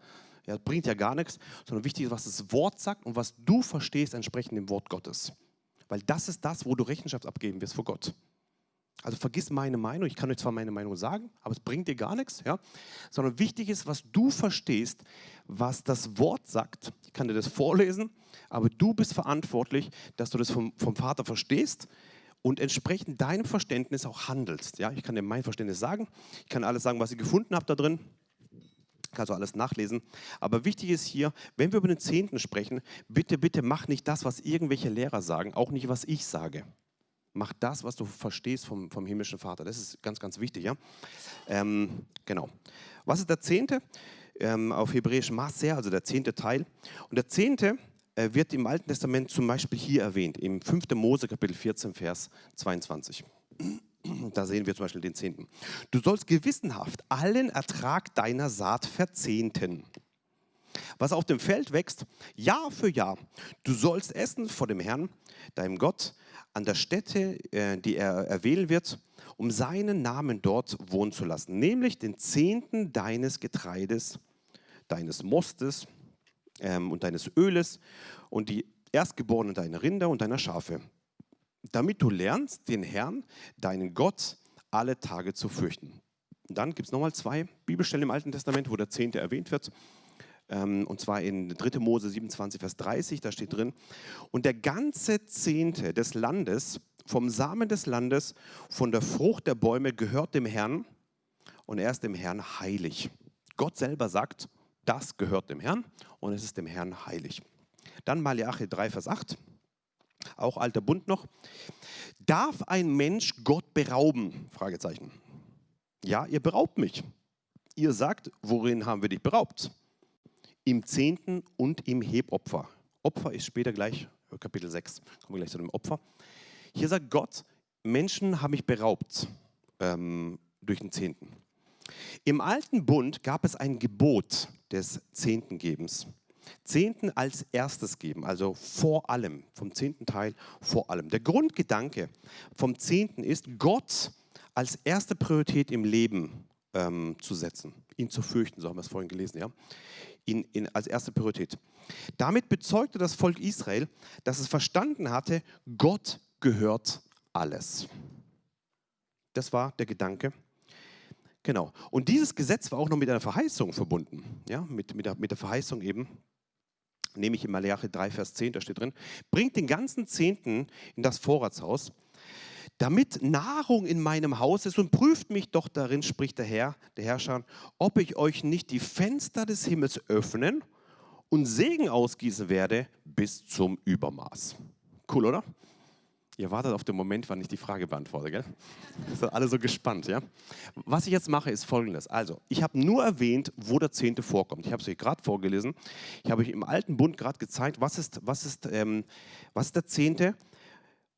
A: Ja, bringt ja gar nichts, sondern wichtig ist, was das Wort sagt und was du verstehst entsprechend dem Wort Gottes. Weil das ist das, wo du Rechenschaft abgeben wirst vor Gott. Also vergiss meine Meinung, ich kann euch zwar meine Meinung sagen, aber es bringt dir gar nichts, ja? sondern wichtig ist, was du verstehst, was das Wort sagt. Ich kann dir das vorlesen, aber du bist verantwortlich, dass du das vom, vom Vater verstehst und entsprechend deinem Verständnis auch handelst. Ja? Ich kann dir mein Verständnis sagen, ich kann alles sagen, was ich gefunden habe da drin, kannst du alles nachlesen. Aber wichtig ist hier, wenn wir über den Zehnten sprechen, bitte, bitte mach nicht das, was irgendwelche Lehrer sagen, auch nicht, was ich sage. Mach das, was du verstehst vom, vom himmlischen Vater. Das ist ganz, ganz wichtig. Ja? Ähm, genau. Was ist der Zehnte? Ähm, auf Hebräisch Maser, also der zehnte Teil. Und der Zehnte äh, wird im Alten Testament zum Beispiel hier erwähnt, im 5. Mose Kapitel 14, Vers 22. Da sehen wir zum Beispiel den Zehnten. Du sollst gewissenhaft allen Ertrag deiner Saat verzehnten. Was auf dem Feld wächst, Jahr für Jahr. Du sollst essen vor dem Herrn, deinem Gott, an der Stätte, äh, die er erwählen wird, um seinen Namen dort wohnen zu lassen, nämlich den Zehnten deines Getreides, deines Mostes ähm, und deines Öles und die Erstgeborenen deiner Rinder und deiner Schafe, damit du lernst, den Herrn, deinen Gott, alle Tage zu fürchten. Und dann gibt es nochmal zwei Bibelstellen im Alten Testament, wo der Zehnte erwähnt wird. Ähm, und zwar in 3. Mose 27, Vers 30, da steht drin, und der ganze Zehnte des Landes, vom Samen des Landes, von der Frucht der Bäume gehört dem Herrn und er ist dem Herrn heilig. Gott selber sagt, das gehört dem Herrn und es ist dem Herrn heilig. Dann Malachi 3, Vers 8, auch alter Bund noch. Darf ein Mensch Gott berauben? Fragezeichen. Ja, ihr beraubt mich. Ihr sagt, worin haben wir dich beraubt? im Zehnten und im Hebopfer. Opfer ist später gleich, Kapitel 6, kommen wir gleich zu dem Opfer. Hier sagt Gott, Menschen haben mich beraubt ähm, durch den Zehnten. Im alten Bund gab es ein Gebot des Zehntengebens. Zehnten als erstes geben, also vor allem, vom zehnten Teil vor allem. Der Grundgedanke vom Zehnten ist, Gott als erste Priorität im Leben ähm, zu setzen, ihn zu fürchten, so haben wir es vorhin gelesen. Ja? in, in, als erste Priorität. Damit bezeugte das Volk Israel, dass es verstanden hatte, Gott gehört alles. Das war der Gedanke. Genau. Und dieses Gesetz war auch noch mit einer Verheißung verbunden. Ja, mit, mit, der, mit der Verheißung eben, nämlich in Malachi 3, Vers 10, da steht drin, bringt den ganzen Zehnten in das Vorratshaus damit Nahrung in meinem Haus ist und prüft mich doch darin, spricht der Herr, der Herrscher, ob ich euch nicht die Fenster des Himmels öffnen und Segen ausgießen werde bis zum Übermaß. Cool, oder? Ihr wartet auf den Moment, wann ich die Frage beantworte, gell? Sind alle so gespannt, ja? Was ich jetzt mache, ist folgendes. Also, ich habe nur erwähnt, wo der Zehnte vorkommt. Ich habe es euch gerade vorgelesen. Ich habe euch im Alten Bund gerade gezeigt, was ist, was, ist, ähm, was ist der Zehnte?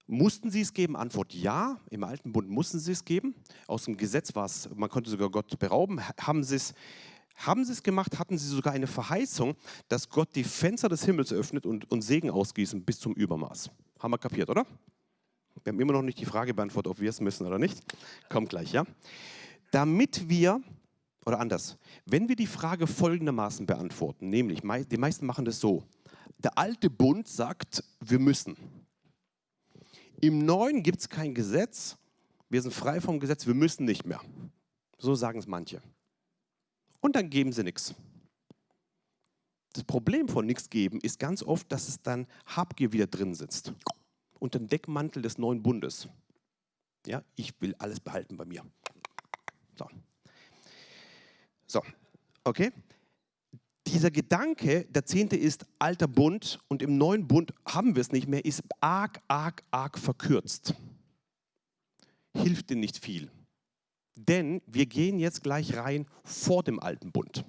A: Mussten sie es geben? Antwort ja. Im Alten Bund mussten sie es geben. Aus dem Gesetz war es, man konnte sogar Gott berauben. Haben sie es, haben sie es gemacht? Hatten sie sogar eine Verheißung, dass Gott die Fenster des Himmels öffnet und, und Segen ausgießen bis zum Übermaß? Haben wir kapiert, oder? Wir haben immer noch nicht die Frage beantwortet, ob wir es müssen oder nicht. Kommt gleich, ja? Damit wir oder anders, wenn wir die Frage folgendermaßen beantworten, nämlich die meisten machen das so, der alte Bund sagt, wir müssen. Im neuen gibt es kein Gesetz, wir sind frei vom Gesetz, wir müssen nicht mehr. So sagen es manche. Und dann geben sie nichts. Das Problem von nichts geben ist ganz oft, dass es dann Habgier wieder drin sitzt. Unter dem Deckmantel des neuen Bundes. Ja, ich will alles behalten bei mir. So. So, okay? Dieser Gedanke, der Zehnte ist alter Bund und im neuen Bund haben wir es nicht mehr, ist arg, arg, arg verkürzt. Hilft dir nicht viel. Denn wir gehen jetzt gleich rein vor dem alten Bund.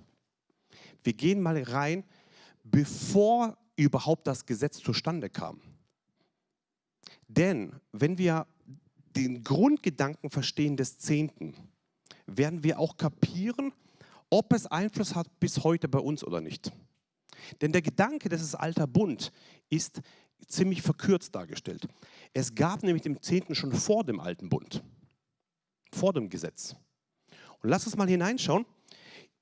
A: Wir gehen mal rein, bevor überhaupt das Gesetz zustande kam. Denn wenn wir den Grundgedanken verstehen des Zehnten, werden wir auch kapieren, ob es Einfluss hat bis heute bei uns oder nicht. Denn der Gedanke, das ist alter Bund, ist ziemlich verkürzt dargestellt. Es gab nämlich den Zehnten schon vor dem alten Bund, vor dem Gesetz. Und lass uns mal hineinschauen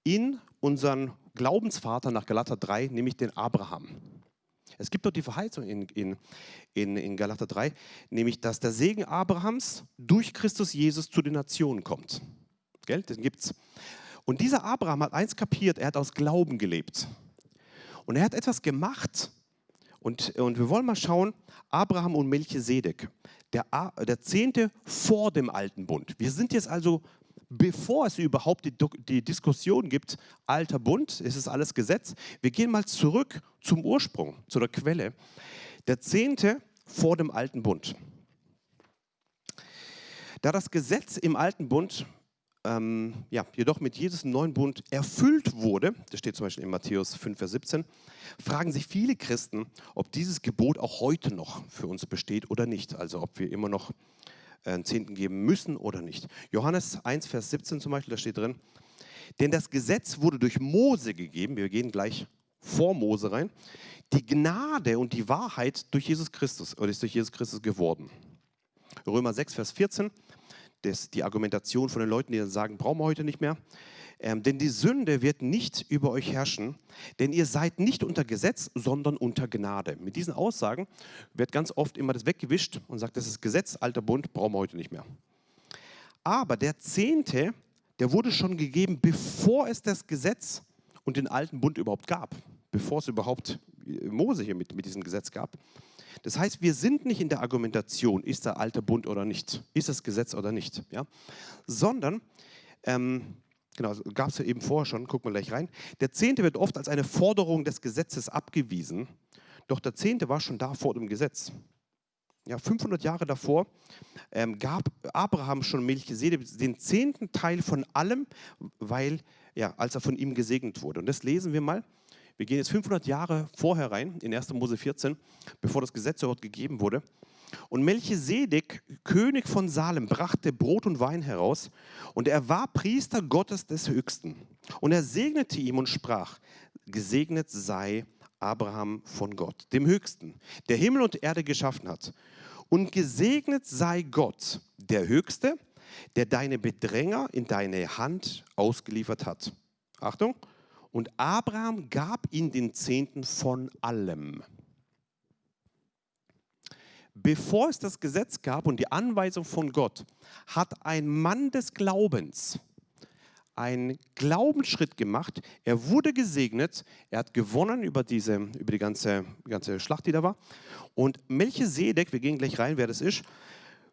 A: in unseren Glaubensvater nach Galater 3, nämlich den Abraham. Es gibt dort die Verheißung in, in, in, in Galater 3, nämlich dass der Segen Abrahams durch Christus Jesus zu den Nationen kommt. Gell? Den gibt's. Und dieser Abraham hat eins kapiert, er hat aus Glauben gelebt. Und er hat etwas gemacht. Und, und wir wollen mal schauen, Abraham und Melchisedek, der, der Zehnte vor dem alten Bund. Wir sind jetzt also, bevor es überhaupt die, die Diskussion gibt, alter Bund, ist es alles Gesetz. Wir gehen mal zurück zum Ursprung, zu der Quelle. Der Zehnte vor dem alten Bund. Da das Gesetz im alten Bund ähm, ja, jedoch mit Jesus neuen Bund erfüllt wurde, das steht zum Beispiel in Matthäus 5, Vers 17, fragen sich viele Christen, ob dieses Gebot auch heute noch für uns besteht oder nicht. Also ob wir immer noch einen Zehnten geben müssen oder nicht. Johannes 1, Vers 17 zum Beispiel, da steht drin, denn das Gesetz wurde durch Mose gegeben, wir gehen gleich vor Mose rein, die Gnade und die Wahrheit durch Jesus Christus, oder ist durch Jesus Christus geworden. Römer 6, Vers 14, das, die Argumentation von den Leuten, die dann sagen, brauchen wir heute nicht mehr. Ähm, denn die Sünde wird nicht über euch herrschen, denn ihr seid nicht unter Gesetz, sondern unter Gnade. Mit diesen Aussagen wird ganz oft immer das weggewischt und sagt, das ist Gesetz, alter Bund, brauchen wir heute nicht mehr. Aber der Zehnte, der wurde schon gegeben, bevor es das Gesetz und den alten Bund überhaupt gab, bevor es überhaupt Mose hier mit, mit diesem Gesetz gab. Das heißt, wir sind nicht in der Argumentation, ist der alte Bund oder nicht, ist das Gesetz oder nicht, ja? sondern, ähm, genau, gab es ja eben vorher schon, gucken wir gleich rein, der Zehnte wird oft als eine Forderung des Gesetzes abgewiesen, doch der Zehnte war schon da vor dem Gesetz. Ja, 500 Jahre davor ähm, gab Abraham schon Melchisedek den zehnten Teil von allem, weil, ja, als er von ihm gesegnet wurde. Und das lesen wir mal wir gehen jetzt 500 Jahre vorher rein, in 1. Mose 14, bevor das Gesetz dort gegeben wurde. Und Melchisedek, König von Salem, brachte Brot und Wein heraus und er war Priester Gottes des Höchsten. Und er segnete ihm und sprach, gesegnet sei Abraham von Gott, dem Höchsten, der Himmel und Erde geschaffen hat. Und gesegnet sei Gott, der Höchste, der deine Bedränger in deine Hand ausgeliefert hat. Achtung, und Abraham gab ihm den Zehnten von allem. Bevor es das Gesetz gab und die Anweisung von Gott, hat ein Mann des Glaubens einen Glaubensschritt gemacht. Er wurde gesegnet, er hat gewonnen über, diese, über die ganze, ganze Schlacht, die da war. Und Melchisedek, wir gehen gleich rein, wer das ist,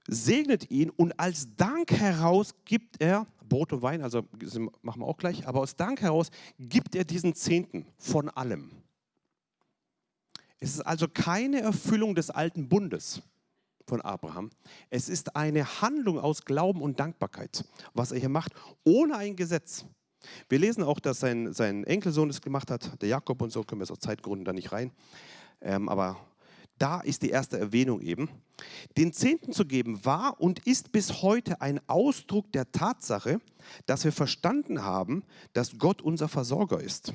A: segnet ihn und als Dank heraus gibt er Brot und Wein, also machen wir auch gleich, aber aus Dank heraus gibt er diesen Zehnten von allem. Es ist also keine Erfüllung des alten Bundes von Abraham. Es ist eine Handlung aus Glauben und Dankbarkeit, was er hier macht, ohne ein Gesetz. Wir lesen auch, dass sein, sein Enkelsohn das gemacht hat, der Jakob und so, können wir es aus Zeitgründen da nicht rein. Ähm, aber da ist die erste Erwähnung eben. Den Zehnten zu geben war und ist bis heute ein Ausdruck der Tatsache, dass wir verstanden haben, dass Gott unser Versorger ist.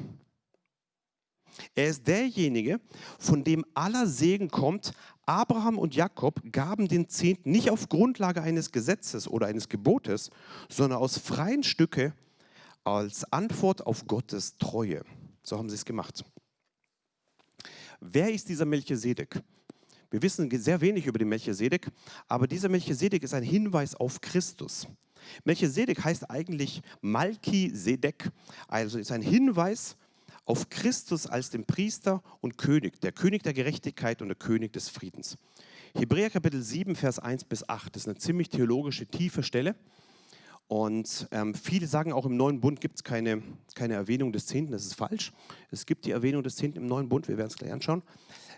A: Er ist derjenige, von dem aller Segen kommt. Abraham und Jakob gaben den Zehnten nicht auf Grundlage eines Gesetzes oder eines Gebotes, sondern aus freien Stücke als Antwort auf Gottes Treue. So haben sie es gemacht. Wer ist dieser Melchisedek? Wir wissen sehr wenig über den Melchisedek, aber dieser Melchisedek ist ein Hinweis auf Christus. Melchisedek heißt eigentlich Malkisedek, also ist ein Hinweis auf Christus als den Priester und König, der König der Gerechtigkeit und der König des Friedens. Hebräer Kapitel 7, Vers 1 bis 8, das ist eine ziemlich theologische, tiefe Stelle. Und ähm, viele sagen auch, im Neuen Bund gibt es keine, keine Erwähnung des Zehnten. Das ist falsch. Es gibt die Erwähnung des Zehnten im Neuen Bund. Wir werden es gleich anschauen.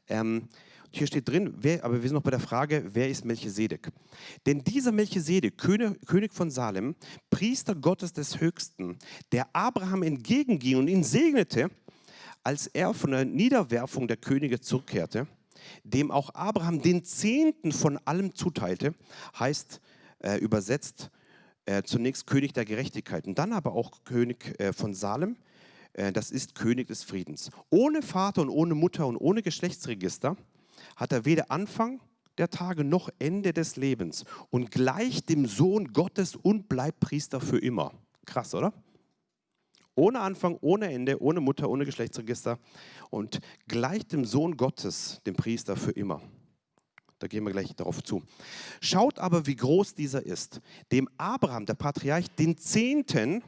A: Ähm, hier steht drin, wer, aber wir sind noch bei der Frage, wer ist Melchisedek? Denn dieser Melchisedek, König, König von Salem, Priester Gottes des Höchsten, der Abraham entgegenging und ihn segnete, als er von der Niederwerfung der Könige zurückkehrte, dem auch Abraham den Zehnten von allem zuteilte, heißt äh, übersetzt äh, zunächst König der Gerechtigkeit und dann aber auch König äh, von Salem, äh, das ist König des Friedens. Ohne Vater und ohne Mutter und ohne Geschlechtsregister hat er weder Anfang der Tage noch Ende des Lebens und gleicht dem Sohn Gottes und bleibt Priester für immer. Krass, oder? Ohne Anfang, ohne Ende, ohne Mutter, ohne Geschlechtsregister und gleicht dem Sohn Gottes, dem Priester für immer. Da gehen wir gleich darauf zu. Schaut aber, wie groß dieser ist, dem Abraham, der Patriarch, den Zehnten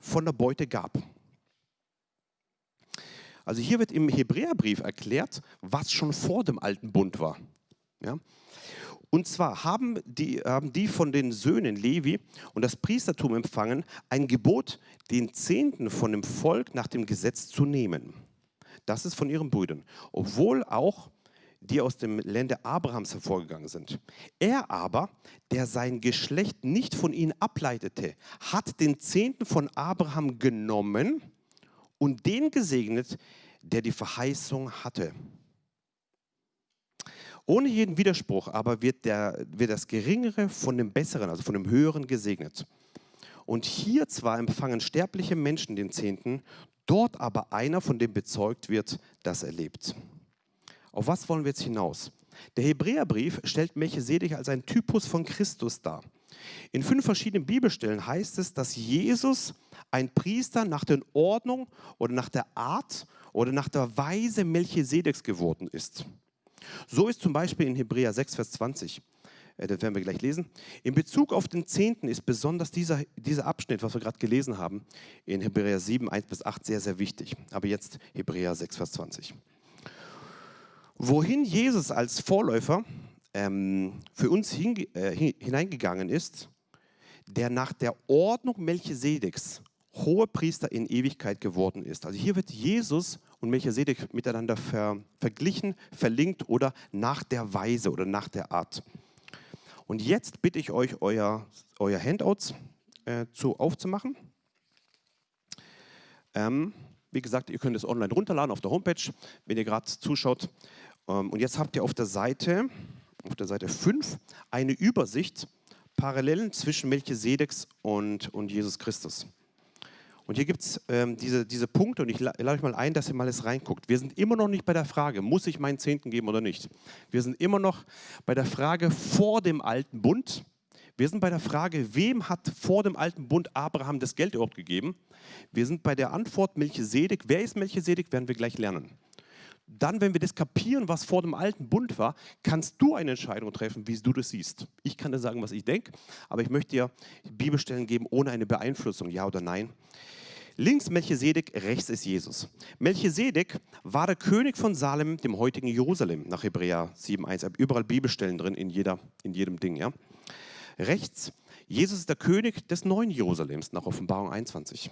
A: von der Beute gab. Also hier wird im Hebräerbrief erklärt, was schon vor dem alten Bund war. Ja? Und zwar haben die, haben die von den Söhnen Levi und das Priestertum empfangen, ein Gebot, den Zehnten von dem Volk nach dem Gesetz zu nehmen. Das ist von ihren Brüdern. Obwohl auch die aus dem Lande Abrahams hervorgegangen sind. Er aber, der sein Geschlecht nicht von ihnen ableitete, hat den Zehnten von Abraham genommen und den gesegnet, der die Verheißung hatte. Ohne jeden Widerspruch aber wird, der, wird das Geringere von dem Besseren, also von dem Höheren gesegnet. Und hier zwar empfangen sterbliche Menschen den Zehnten, dort aber einer, von dem bezeugt wird, dass er lebt. Auf was wollen wir jetzt hinaus? Der Hebräerbrief stellt Melchisedek als ein Typus von Christus dar. In fünf verschiedenen Bibelstellen heißt es, dass Jesus ein Priester nach der Ordnung oder nach der Art oder nach der Weise Melchisedeks geworden ist. So ist zum Beispiel in Hebräer 6, Vers 20, äh, das werden wir gleich lesen. In Bezug auf den Zehnten ist besonders dieser, dieser Abschnitt, was wir gerade gelesen haben, in Hebräer 7, 1 bis 8 sehr, sehr wichtig. Aber jetzt Hebräer 6, Vers 20. Wohin Jesus als Vorläufer ähm, für uns äh, hineingegangen ist, der nach der Ordnung Melchisedeks hohe Priester in Ewigkeit geworden ist. Also hier wird Jesus und Melchisedek miteinander ver, verglichen, verlinkt oder nach der Weise oder nach der Art. Und jetzt bitte ich euch, euer, euer Handouts äh, zu, aufzumachen. Ähm, wie gesagt, ihr könnt es online runterladen auf der Homepage, wenn ihr gerade zuschaut. Ähm, und jetzt habt ihr auf der Seite, auf der Seite 5 eine Übersicht, Parallelen zwischen Melchisedeks und, und Jesus Christus. Und hier gibt es ähm, diese, diese Punkte und ich lade euch mal ein, dass ihr mal das reinguckt. Wir sind immer noch nicht bei der Frage, muss ich meinen Zehnten geben oder nicht? Wir sind immer noch bei der Frage vor dem alten Bund. Wir sind bei der Frage, wem hat vor dem alten Bund Abraham das Geld überhaupt gegeben? Wir sind bei der Antwort Melchisedek. Wer ist Melchisedek, werden wir gleich lernen dann, wenn wir das kapieren, was vor dem alten Bund war, kannst du eine Entscheidung treffen, wie du das siehst. Ich kann dir sagen, was ich denke, aber ich möchte dir Bibelstellen geben ohne eine Beeinflussung, ja oder nein. Links Melchisedek, rechts ist Jesus. Melchisedek war der König von Salem, dem heutigen Jerusalem, nach Hebräer 7,1. Überall Bibelstellen drin, in, jeder, in jedem Ding. Ja? Rechts, Jesus ist der König des neuen Jerusalems, nach Offenbarung 21.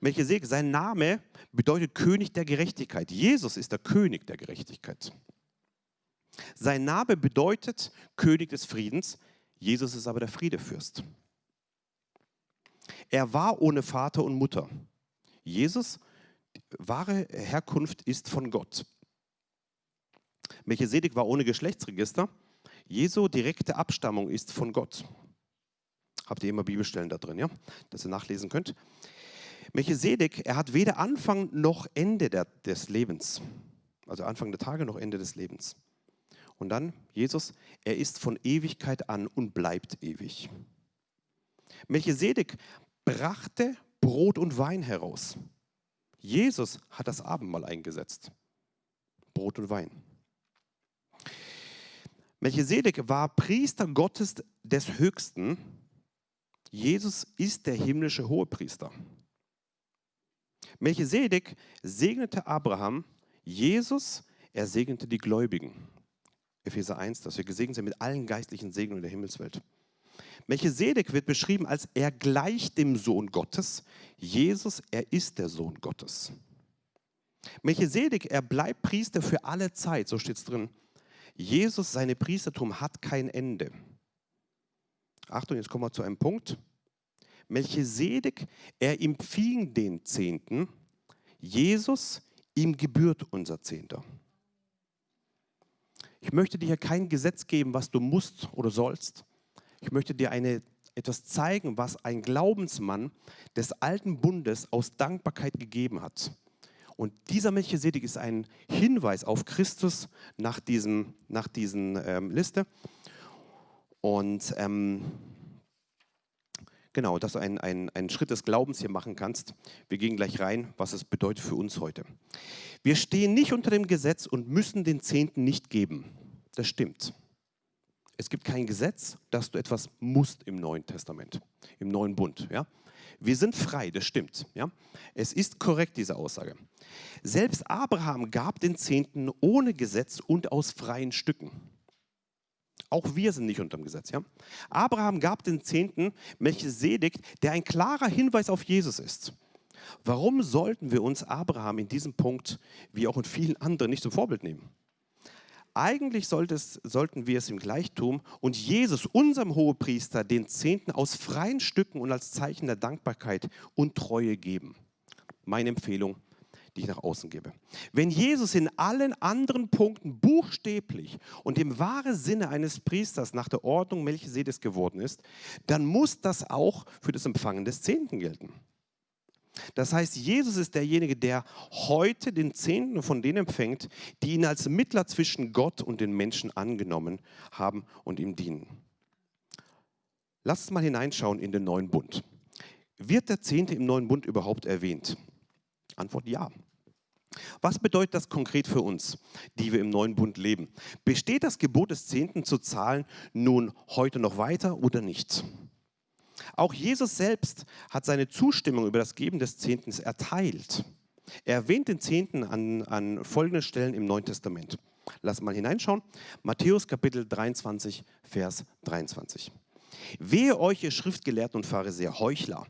A: Melchisedek, sein Name bedeutet König der Gerechtigkeit. Jesus ist der König der Gerechtigkeit. Sein Name bedeutet König des Friedens. Jesus ist aber der Friedefürst. Er war ohne Vater und Mutter. Jesus, wahre Herkunft ist von Gott. Melchisedek war ohne Geschlechtsregister. Jesu direkte Abstammung ist von Gott. Habt ihr immer Bibelstellen da drin, ja? Dass ihr nachlesen könnt. Melchisedek, er hat weder Anfang noch Ende der, des Lebens. Also Anfang der Tage noch Ende des Lebens. Und dann Jesus, er ist von Ewigkeit an und bleibt ewig. Melchisedek brachte Brot und Wein heraus. Jesus hat das Abendmahl eingesetzt. Brot und Wein. Melchisedek war Priester Gottes des Höchsten. Jesus ist der himmlische Hohepriester. Melchisedek segnete Abraham, Jesus, er segnete die Gläubigen. Epheser 1, dass wir gesegnet sind mit allen geistlichen Segnungen der Himmelswelt. Melchisedek wird beschrieben als er gleicht dem Sohn Gottes. Jesus, er ist der Sohn Gottes. Melchisedek, er bleibt Priester für alle Zeit, so steht es drin. Jesus, seine Priestertum hat kein Ende. Achtung, jetzt kommen wir zu einem Punkt. Melchisedek, er empfing den Zehnten. Jesus, ihm gebührt unser Zehnter. Ich möchte dir hier kein Gesetz geben, was du musst oder sollst. Ich möchte dir eine, etwas zeigen, was ein Glaubensmann des alten Bundes aus Dankbarkeit gegeben hat. Und dieser Melchisedek ist ein Hinweis auf Christus nach, diesem, nach diesen ähm, Liste. Und ähm, genau, dass du einen, einen, einen Schritt des Glaubens hier machen kannst. Wir gehen gleich rein, was es bedeutet für uns heute. Wir stehen nicht unter dem Gesetz und müssen den Zehnten nicht geben. Das stimmt. Es gibt kein Gesetz, dass du etwas musst im Neuen Testament, im Neuen Bund. Ja? Wir sind frei, das stimmt. Ja? Es ist korrekt, diese Aussage. Selbst Abraham gab den Zehnten ohne Gesetz und aus freien Stücken. Auch wir sind nicht unter dem Gesetz. Ja? Abraham gab den Zehnten Melchisedek, der ein klarer Hinweis auf Jesus ist. Warum sollten wir uns Abraham in diesem Punkt, wie auch in vielen anderen, nicht zum Vorbild nehmen? Eigentlich es, sollten wir es im Gleichtum und Jesus, unserem Hohepriester, den Zehnten aus freien Stücken und als Zeichen der Dankbarkeit und Treue geben. Meine Empfehlung, die ich nach außen gebe. Wenn Jesus in allen anderen Punkten buchstäblich und im wahren Sinne eines Priesters nach der Ordnung Melchisedeks geworden ist, dann muss das auch für das Empfangen des Zehnten gelten. Das heißt, Jesus ist derjenige, der heute den Zehnten von denen empfängt, die ihn als Mittler zwischen Gott und den Menschen angenommen haben und ihm dienen. Lasst uns mal hineinschauen in den neuen Bund. Wird der Zehnte im neuen Bund überhaupt erwähnt? Antwort ja. Was bedeutet das konkret für uns, die wir im neuen Bund leben? Besteht das Gebot des Zehnten zu zahlen nun heute noch weiter oder nicht? Auch Jesus selbst hat seine Zustimmung über das Geben des Zehntens erteilt. Er erwähnt den Zehnten an, an folgenden Stellen im Neuen Testament. Lass mal hineinschauen. Matthäus Kapitel 23, Vers 23. Wehe euch, ihr Schriftgelehrten und Pharisäer, Heuchler,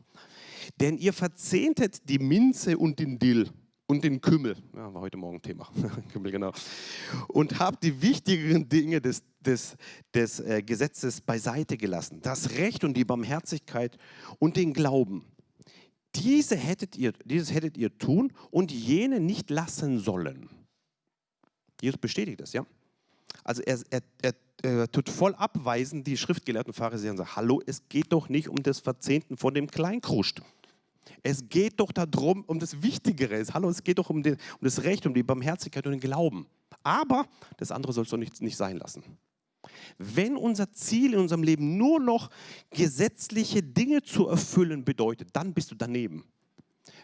A: denn ihr verzehntet die Minze und den Dill und den Kümmel, ja, war heute Morgen Thema, Kümmel, genau, und habt die wichtigeren Dinge des, des, des äh, Gesetzes beiseite gelassen, das Recht und die Barmherzigkeit und den Glauben. Diese hättet ihr, dieses hättet ihr tun und jene nicht lassen sollen. Jesus bestätigt das, ja? Also er, er, er, er tut voll abweisen die schriftgelehrten Pharisäer und sagt, hallo, es geht doch nicht um das Verzehnten von dem Kleinkruscht. Es geht doch darum, um das Wichtigere. Hallo, es geht doch um, den, um das Recht, um die Barmherzigkeit und den Glauben. Aber das andere sollst du nicht, nicht sein lassen. Wenn unser Ziel in unserem Leben nur noch gesetzliche Dinge zu erfüllen bedeutet, dann bist du daneben.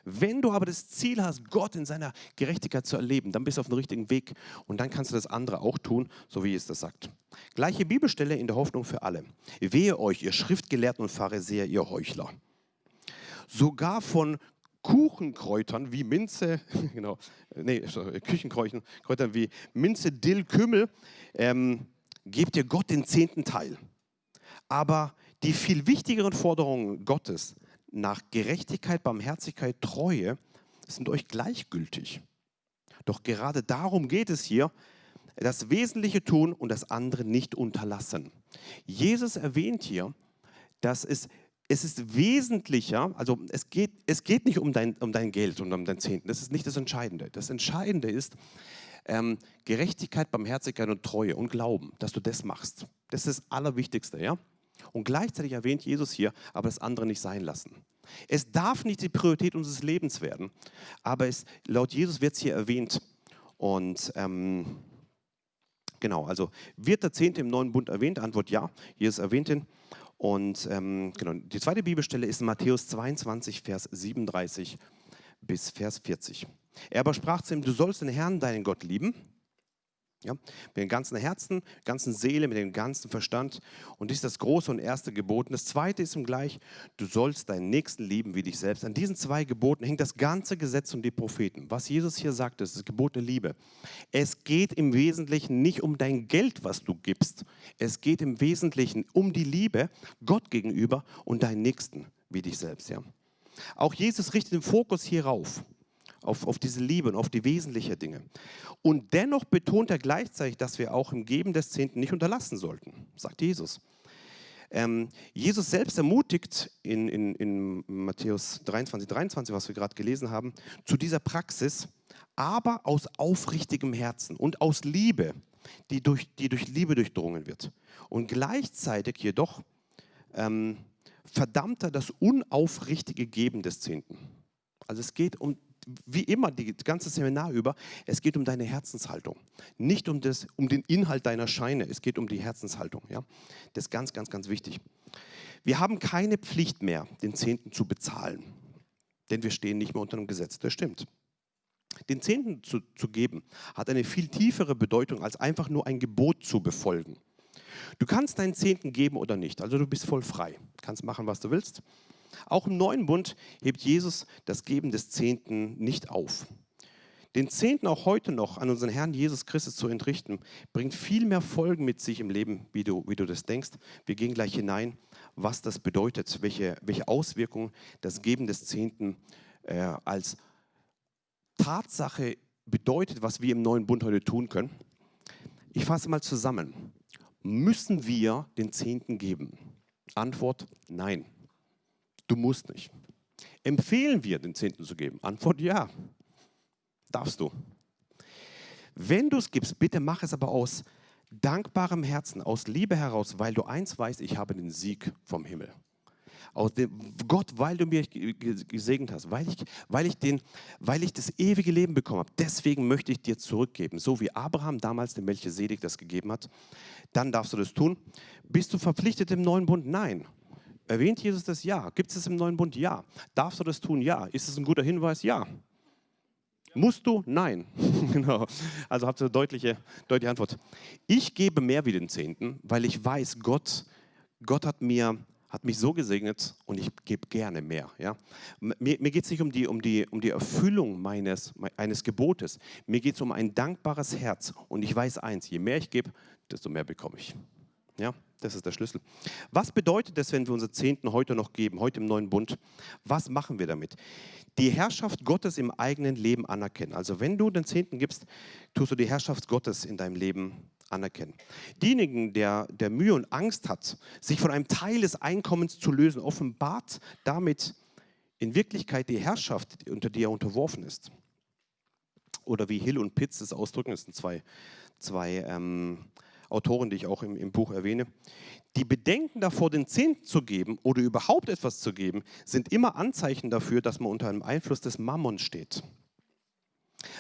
A: Wenn du aber das Ziel hast, Gott in seiner Gerechtigkeit zu erleben, dann bist du auf dem richtigen Weg und dann kannst du das andere auch tun, so wie es das sagt. Gleiche Bibelstelle in der Hoffnung für alle. Wehe euch, ihr Schriftgelehrten und Pharisäer, ihr Heuchler sogar von Kuchenkräutern wie Minze, genau, nee, Küchenkräutern Kräutern wie Minze, Dill, Kümmel, ähm, gebt ihr Gott den zehnten Teil. Aber die viel wichtigeren Forderungen Gottes nach Gerechtigkeit, Barmherzigkeit, Treue sind euch gleichgültig. Doch gerade darum geht es hier, das Wesentliche tun und das andere nicht unterlassen. Jesus erwähnt hier, dass es es ist wesentlicher, also es geht, es geht nicht um dein, um dein Geld und um dein Zehnten, das ist nicht das Entscheidende. Das Entscheidende ist ähm, Gerechtigkeit, Barmherzigkeit und Treue und Glauben, dass du das machst. Das ist das Allerwichtigste, ja? Und gleichzeitig erwähnt Jesus hier, aber das andere nicht sein lassen. Es darf nicht die Priorität unseres Lebens werden, aber es, laut Jesus wird es hier erwähnt. Und ähm, genau, also wird der Zehnte im neuen Bund erwähnt? Antwort ja, Jesus erwähnt ihn. Und ähm, genau, die zweite Bibelstelle ist Matthäus 22, Vers 37 bis Vers 40. Er aber sprach zu ihm, du sollst den Herrn, deinen Gott lieben ja? Mit dem ganzen Herzen, ganzen Seele, mit dem ganzen Verstand. Und dies ist das große und erste Gebot. Und das zweite ist ihm gleich, du sollst deinen Nächsten lieben wie dich selbst. An diesen zwei Geboten hängt das ganze Gesetz und die Propheten. Was Jesus hier sagt, ist das Gebot der Liebe. Es geht im Wesentlichen nicht um dein Geld, was du gibst. Es geht im Wesentlichen um die Liebe Gott gegenüber und deinen Nächsten wie dich selbst. Ja? Auch Jesus richtet den Fokus hierauf auf, auf diese Liebe und auf die wesentlichen Dinge. Und dennoch betont er gleichzeitig, dass wir auch im Geben des Zehnten nicht unterlassen sollten, sagt Jesus. Ähm, Jesus selbst ermutigt in, in, in Matthäus 23, 23, was wir gerade gelesen haben, zu dieser Praxis, aber aus aufrichtigem Herzen und aus Liebe, die durch, die durch Liebe durchdrungen wird. Und gleichzeitig jedoch ähm, verdammt er das unaufrichtige Geben des Zehnten. Also es geht um wie immer, die ganze Seminar über, es geht um deine Herzenshaltung. Nicht um, das, um den Inhalt deiner Scheine, es geht um die Herzenshaltung. Ja? Das ist ganz, ganz, ganz wichtig. Wir haben keine Pflicht mehr, den Zehnten zu bezahlen, denn wir stehen nicht mehr unter dem Gesetz. Das stimmt. Den Zehnten zu, zu geben hat eine viel tiefere Bedeutung, als einfach nur ein Gebot zu befolgen. Du kannst deinen Zehnten geben oder nicht, also du bist voll frei, Du kannst machen, was du willst. Auch im neuen Bund hebt Jesus das Geben des Zehnten nicht auf. Den Zehnten auch heute noch an unseren Herrn Jesus Christus zu entrichten, bringt viel mehr Folgen mit sich im Leben, wie du, wie du das denkst. Wir gehen gleich hinein, was das bedeutet, welche, welche Auswirkungen das Geben des Zehnten äh, als Tatsache bedeutet, was wir im neuen Bund heute tun können. Ich fasse mal zusammen. Müssen wir den Zehnten geben? Antwort, nein. Du musst nicht. Empfehlen wir, den Zehnten zu geben? Antwort ja. Darfst du. Wenn du es gibst, bitte mach es aber aus dankbarem Herzen, aus Liebe heraus, weil du eins weißt, ich habe den Sieg vom Himmel. Aus dem, Gott, weil du mich gesegnet hast, weil ich, weil, ich den, weil ich das ewige Leben bekommen habe, deswegen möchte ich dir zurückgeben. So wie Abraham damals dem Melchisedek das gegeben hat, dann darfst du das tun. Bist du verpflichtet im neuen Bund? Nein. Erwähnt Jesus das? Ja. Gibt es es im neuen Bund? Ja. Darfst du das tun? Ja. Ist es ein guter Hinweis? Ja. Musst du? Nein. genau. Also habt ihr eine deutliche, deutliche Antwort. Ich gebe mehr wie den Zehnten, weil ich weiß, Gott, Gott hat mir hat mich so gesegnet und ich gebe gerne mehr. Ja? Mir, mir geht es nicht um die, um, die, um die Erfüllung meines, eines Gebotes. Mir geht es um ein dankbares Herz. Und ich weiß eins, je mehr ich gebe, desto mehr bekomme ich. Ja? Das ist der Schlüssel. Was bedeutet das, wenn wir unsere Zehnten heute noch geben, heute im neuen Bund? Was machen wir damit? Die Herrschaft Gottes im eigenen Leben anerkennen. Also wenn du den Zehnten gibst, tust du die Herrschaft Gottes in deinem Leben anerkennen. Diejenigen, der, der Mühe und Angst hat, sich von einem Teil des Einkommens zu lösen, offenbart damit in Wirklichkeit die Herrschaft, unter die er unterworfen ist. Oder wie Hill und Pitts es ausdrücken, das sind zwei, zwei ähm, Autoren, die ich auch im, im Buch erwähne, die Bedenken davor, den Zehnten zu geben oder überhaupt etwas zu geben, sind immer Anzeichen dafür, dass man unter einem Einfluss des Mammon steht.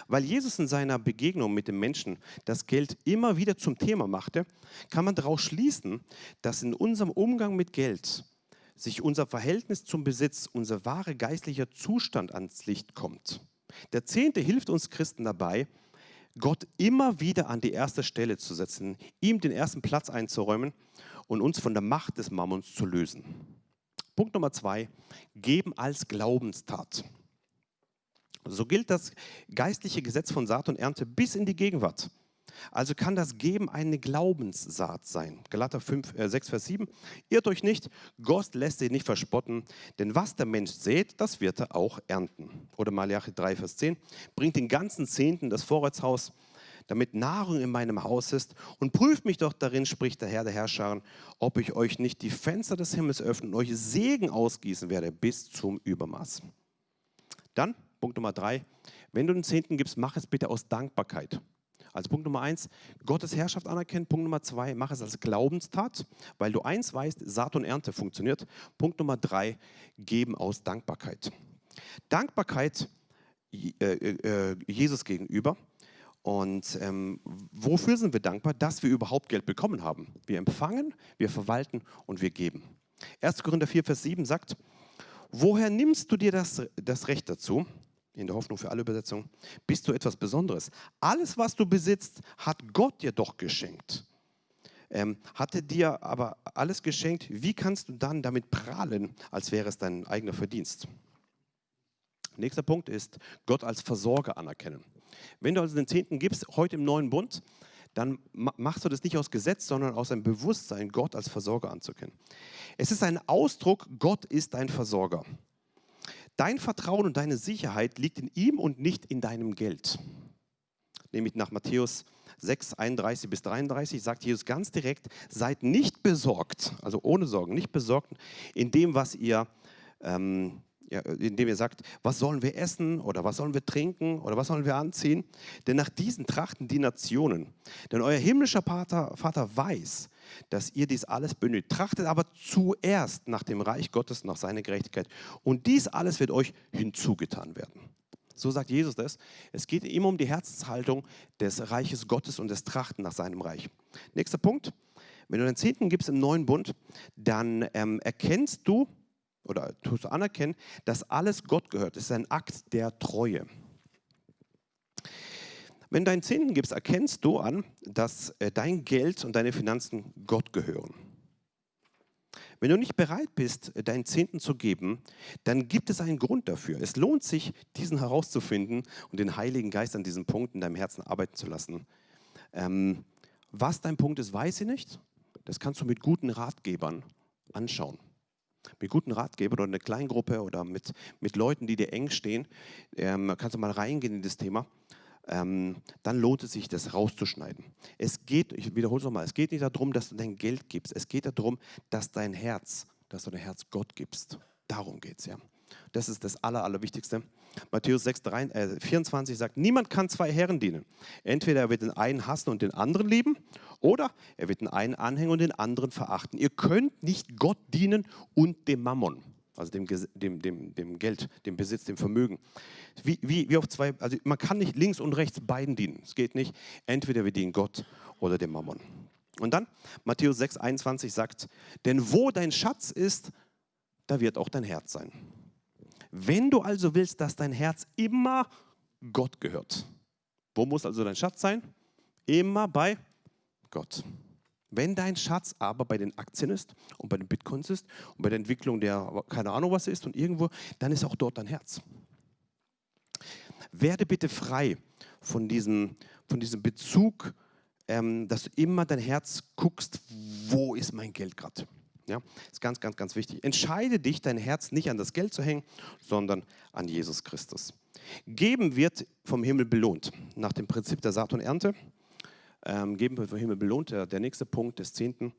A: Weil Jesus in seiner Begegnung mit dem Menschen das Geld immer wieder zum Thema machte, kann man daraus schließen, dass in unserem Umgang mit Geld sich unser Verhältnis zum Besitz, unser wahre geistlicher Zustand ans Licht kommt. Der Zehnte hilft uns Christen dabei, Gott immer wieder an die erste Stelle zu setzen, ihm den ersten Platz einzuräumen und uns von der Macht des Mammons zu lösen. Punkt Nummer zwei, geben als Glaubenstat. So gilt das geistliche Gesetz von Saat und Ernte bis in die Gegenwart. Also kann das Geben eine Glaubenssaat sein. Galater 5, äh 6, Vers 7. Irrt euch nicht, Gott lässt sich nicht verspotten, denn was der Mensch sät, das wird er auch ernten. Oder Malachi 3, Vers 10. Bringt den ganzen Zehnten das Vorratshaus, damit Nahrung in meinem Haus ist und prüft mich doch darin, spricht der Herr der Herrscher, ob ich euch nicht die Fenster des Himmels öffne und euch Segen ausgießen werde bis zum Übermaß. Dann, Punkt Nummer drei, wenn du den Zehnten gibst, mach es bitte aus Dankbarkeit. Also Punkt Nummer eins, Gottes Herrschaft anerkennen. Punkt Nummer zwei, mach es als Glaubenstat, weil du eins weißt, Saat und Ernte funktioniert. Punkt Nummer drei, geben aus Dankbarkeit. Dankbarkeit äh, äh, Jesus gegenüber. Und ähm, wofür sind wir dankbar? Dass wir überhaupt Geld bekommen haben. Wir empfangen, wir verwalten und wir geben. 1. Korinther 4, Vers 7 sagt, woher nimmst du dir das, das Recht dazu? In der Hoffnung für alle Übersetzungen. Bist du etwas Besonderes? Alles, was du besitzt, hat Gott dir doch geschenkt. Ähm, hatte dir aber alles geschenkt, wie kannst du dann damit prahlen, als wäre es dein eigener Verdienst? Nächster Punkt ist Gott als Versorger anerkennen. Wenn du also den Zehnten gibst, heute im neuen Bund, dann machst du das nicht aus Gesetz, sondern aus einem Bewusstsein, Gott als Versorger anzukennen. Es ist ein Ausdruck, Gott ist dein Versorger. Dein Vertrauen und deine Sicherheit liegt in ihm und nicht in deinem Geld. Nämlich nach Matthäus 6, 31 bis 33 sagt Jesus ganz direkt, seid nicht besorgt, also ohne Sorgen, nicht besorgt in dem, was ihr ähm, ja, indem ihr sagt, was sollen wir essen oder was sollen wir trinken oder was sollen wir anziehen? Denn nach diesen trachten die Nationen. Denn euer himmlischer Vater, Vater weiß, dass ihr dies alles benötigt. Trachtet aber zuerst nach dem Reich Gottes, nach seiner Gerechtigkeit. Und dies alles wird euch hinzugetan werden. So sagt Jesus das. Es geht immer um die Herzenshaltung des Reiches Gottes und des Trachten nach seinem Reich. Nächster Punkt. Wenn du den Zehnten gibst im neuen Bund, dann ähm, erkennst du, oder tust du anerkennen, dass alles Gott gehört. Es ist ein Akt der Treue. Wenn du deinen Zehnten gibst, erkennst du an, dass äh, dein Geld und deine Finanzen Gott gehören. Wenn du nicht bereit bist, deinen Zehnten zu geben, dann gibt es einen Grund dafür. Es lohnt sich, diesen herauszufinden und den Heiligen Geist an diesem Punkt in deinem Herzen arbeiten zu lassen. Ähm, was dein Punkt ist, weiß ich nicht. Das kannst du mit guten Ratgebern anschauen mit guten Ratgebern oder eine Kleingruppe oder mit, mit Leuten, die dir eng stehen, ähm, kannst du mal reingehen in das Thema. Ähm, dann lohnt es sich, das rauszuschneiden. Es geht, ich wiederhole es nochmal, es geht nicht darum, dass du dein Geld gibst. Es geht darum, dass dein Herz, dass du dein Herz Gott gibst. Darum geht es ja. Das ist das Aller, Allerwichtigste. Matthäus 6, 3, äh, 24 sagt, niemand kann zwei Herren dienen. Entweder er wird den einen hassen und den anderen lieben, oder er wird den einen anhängen und den anderen verachten. Ihr könnt nicht Gott dienen und dem Mammon, also dem, dem, dem, dem Geld, dem Besitz, dem Vermögen. Wie, wie, wie auf zwei, also man kann nicht links und rechts beiden dienen. Es geht nicht. Entweder wir dienen Gott oder dem Mammon. Und dann Matthäus 6, 21 sagt, denn wo dein Schatz ist, da wird auch dein Herz sein. Wenn du also willst, dass dein Herz immer Gott gehört, wo muss also dein Schatz sein? Immer bei Gott. Wenn dein Schatz aber bei den Aktien ist und bei den Bitcoins ist und bei der Entwicklung der, keine Ahnung was ist und irgendwo, dann ist auch dort dein Herz. Werde bitte frei von diesem, von diesem Bezug, ähm, dass du immer dein Herz guckst, wo ist mein Geld gerade. Ja, ist ganz, ganz, ganz wichtig. Entscheide dich, dein Herz nicht an das Geld zu hängen, sondern an Jesus Christus. Geben wird vom Himmel belohnt. Nach dem Prinzip der Saat und Ernte. Ähm, geben wird vom Himmel belohnt. Der, der nächste Punkt des Zehnten.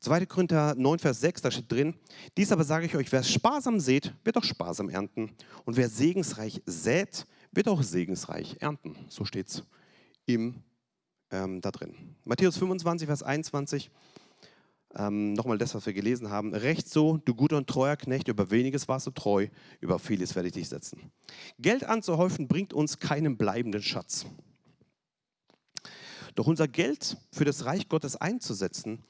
A: 2. Korinther 9, Vers 6, da steht drin, dies aber sage ich euch, wer sparsam sät, wird auch sparsam ernten. Und wer segensreich sät, wird auch segensreich ernten. So steht es ähm, da drin. Matthäus 25, Vers 21, ähm, nochmal das, was wir gelesen haben. Recht so, du guter und treuer Knecht, über weniges warst du treu, über vieles werde ich dich setzen. Geld anzuhäufen bringt uns keinen bleibenden Schatz. Doch unser Geld für das Reich Gottes einzusetzen,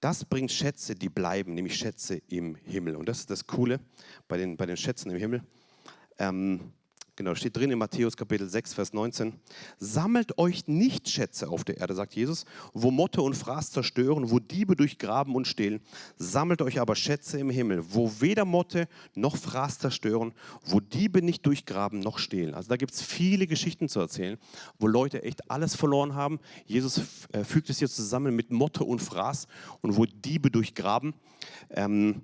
A: das bringt Schätze, die bleiben, nämlich Schätze im Himmel. Und das ist das Coole bei den, bei den Schätzen im Himmel. Ähm, Genau, steht drin in Matthäus Kapitel 6, Vers 19. Sammelt euch nicht Schätze auf der Erde, sagt Jesus, wo Motte und Fraß zerstören, wo Diebe durchgraben und stehlen. Sammelt euch aber Schätze im Himmel, wo weder Motte noch Fraß zerstören, wo Diebe nicht durchgraben noch stehlen. Also da gibt es viele Geschichten zu erzählen, wo Leute echt alles verloren haben. Jesus äh, fügt es hier zusammen mit Motte und Fraß und wo Diebe durchgraben. Ähm,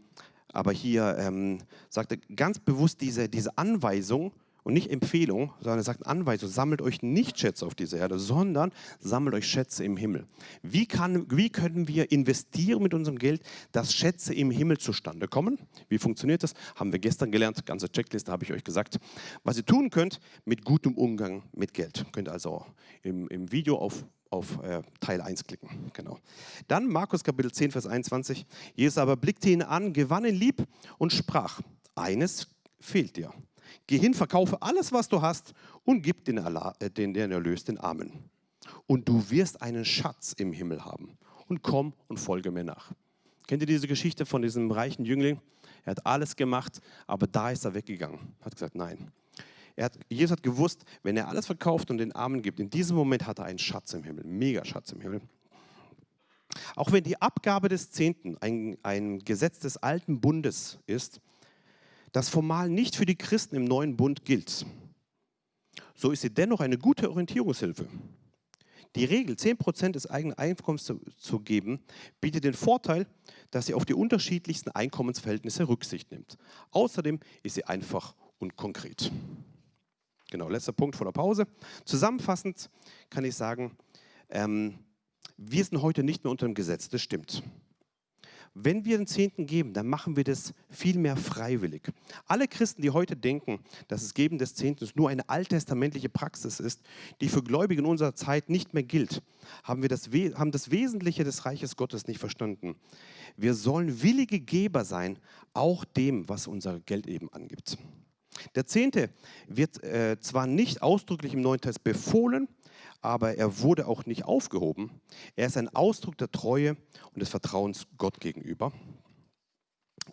A: aber hier ähm, sagt er ganz bewusst diese, diese Anweisung, und nicht Empfehlung, sondern er sagt Anweisung, sammelt euch nicht Schätze auf dieser Erde, sondern sammelt euch Schätze im Himmel. Wie, kann, wie können wir investieren mit unserem Geld, dass Schätze im Himmel zustande kommen? Wie funktioniert das? Haben wir gestern gelernt, ganze Checkliste habe ich euch gesagt. Was ihr tun könnt mit gutem Umgang mit Geld. Könnt ihr also im, im Video auf auf äh, Teil 1 klicken. Genau. Dann Markus Kapitel 10, Vers 21. Jesus aber blickte ihn an, gewann ihn lieb und sprach, eines fehlt dir. Geh hin, verkaufe alles, was du hast und gib den, äh, den, den Erlös den Armen. Und du wirst einen Schatz im Himmel haben. Und komm und folge mir nach. Kennt ihr diese Geschichte von diesem reichen Jüngling? Er hat alles gemacht, aber da ist er weggegangen. Hat gesagt, nein. Hat, Jesus hat gewusst, wenn er alles verkauft und den Armen gibt, in diesem Moment hat er einen Schatz im Himmel, einen Megaschatz im Himmel. Auch wenn die Abgabe des Zehnten ein, ein Gesetz des alten Bundes ist, das formal nicht für die Christen im neuen Bund gilt, so ist sie dennoch eine gute Orientierungshilfe. Die Regel, 10% des eigenen Einkommens zu, zu, geben, bietet den Vorteil, dass sie auf die unterschiedlichsten Einkommensverhältnisse Rücksicht nimmt. Außerdem ist sie einfach und konkret. Genau, letzter Punkt vor der Pause. Zusammenfassend kann ich sagen, ähm, wir sind heute nicht mehr unter dem Gesetz, das stimmt. Wenn wir den Zehnten geben, dann machen wir das viel mehr freiwillig. Alle Christen, die heute denken, dass das Geben des Zehnten nur eine alttestamentliche Praxis ist, die für Gläubige in unserer Zeit nicht mehr gilt, haben, wir das, haben das Wesentliche des Reiches Gottes nicht verstanden. Wir sollen willige Geber sein, auch dem, was unser Geld eben angibt. Der Zehnte wird äh, zwar nicht ausdrücklich im Neuen Testament befohlen, aber er wurde auch nicht aufgehoben. Er ist ein Ausdruck der Treue und des Vertrauens Gott gegenüber.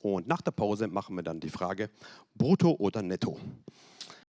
A: Und nach der Pause machen wir dann die Frage, brutto oder netto.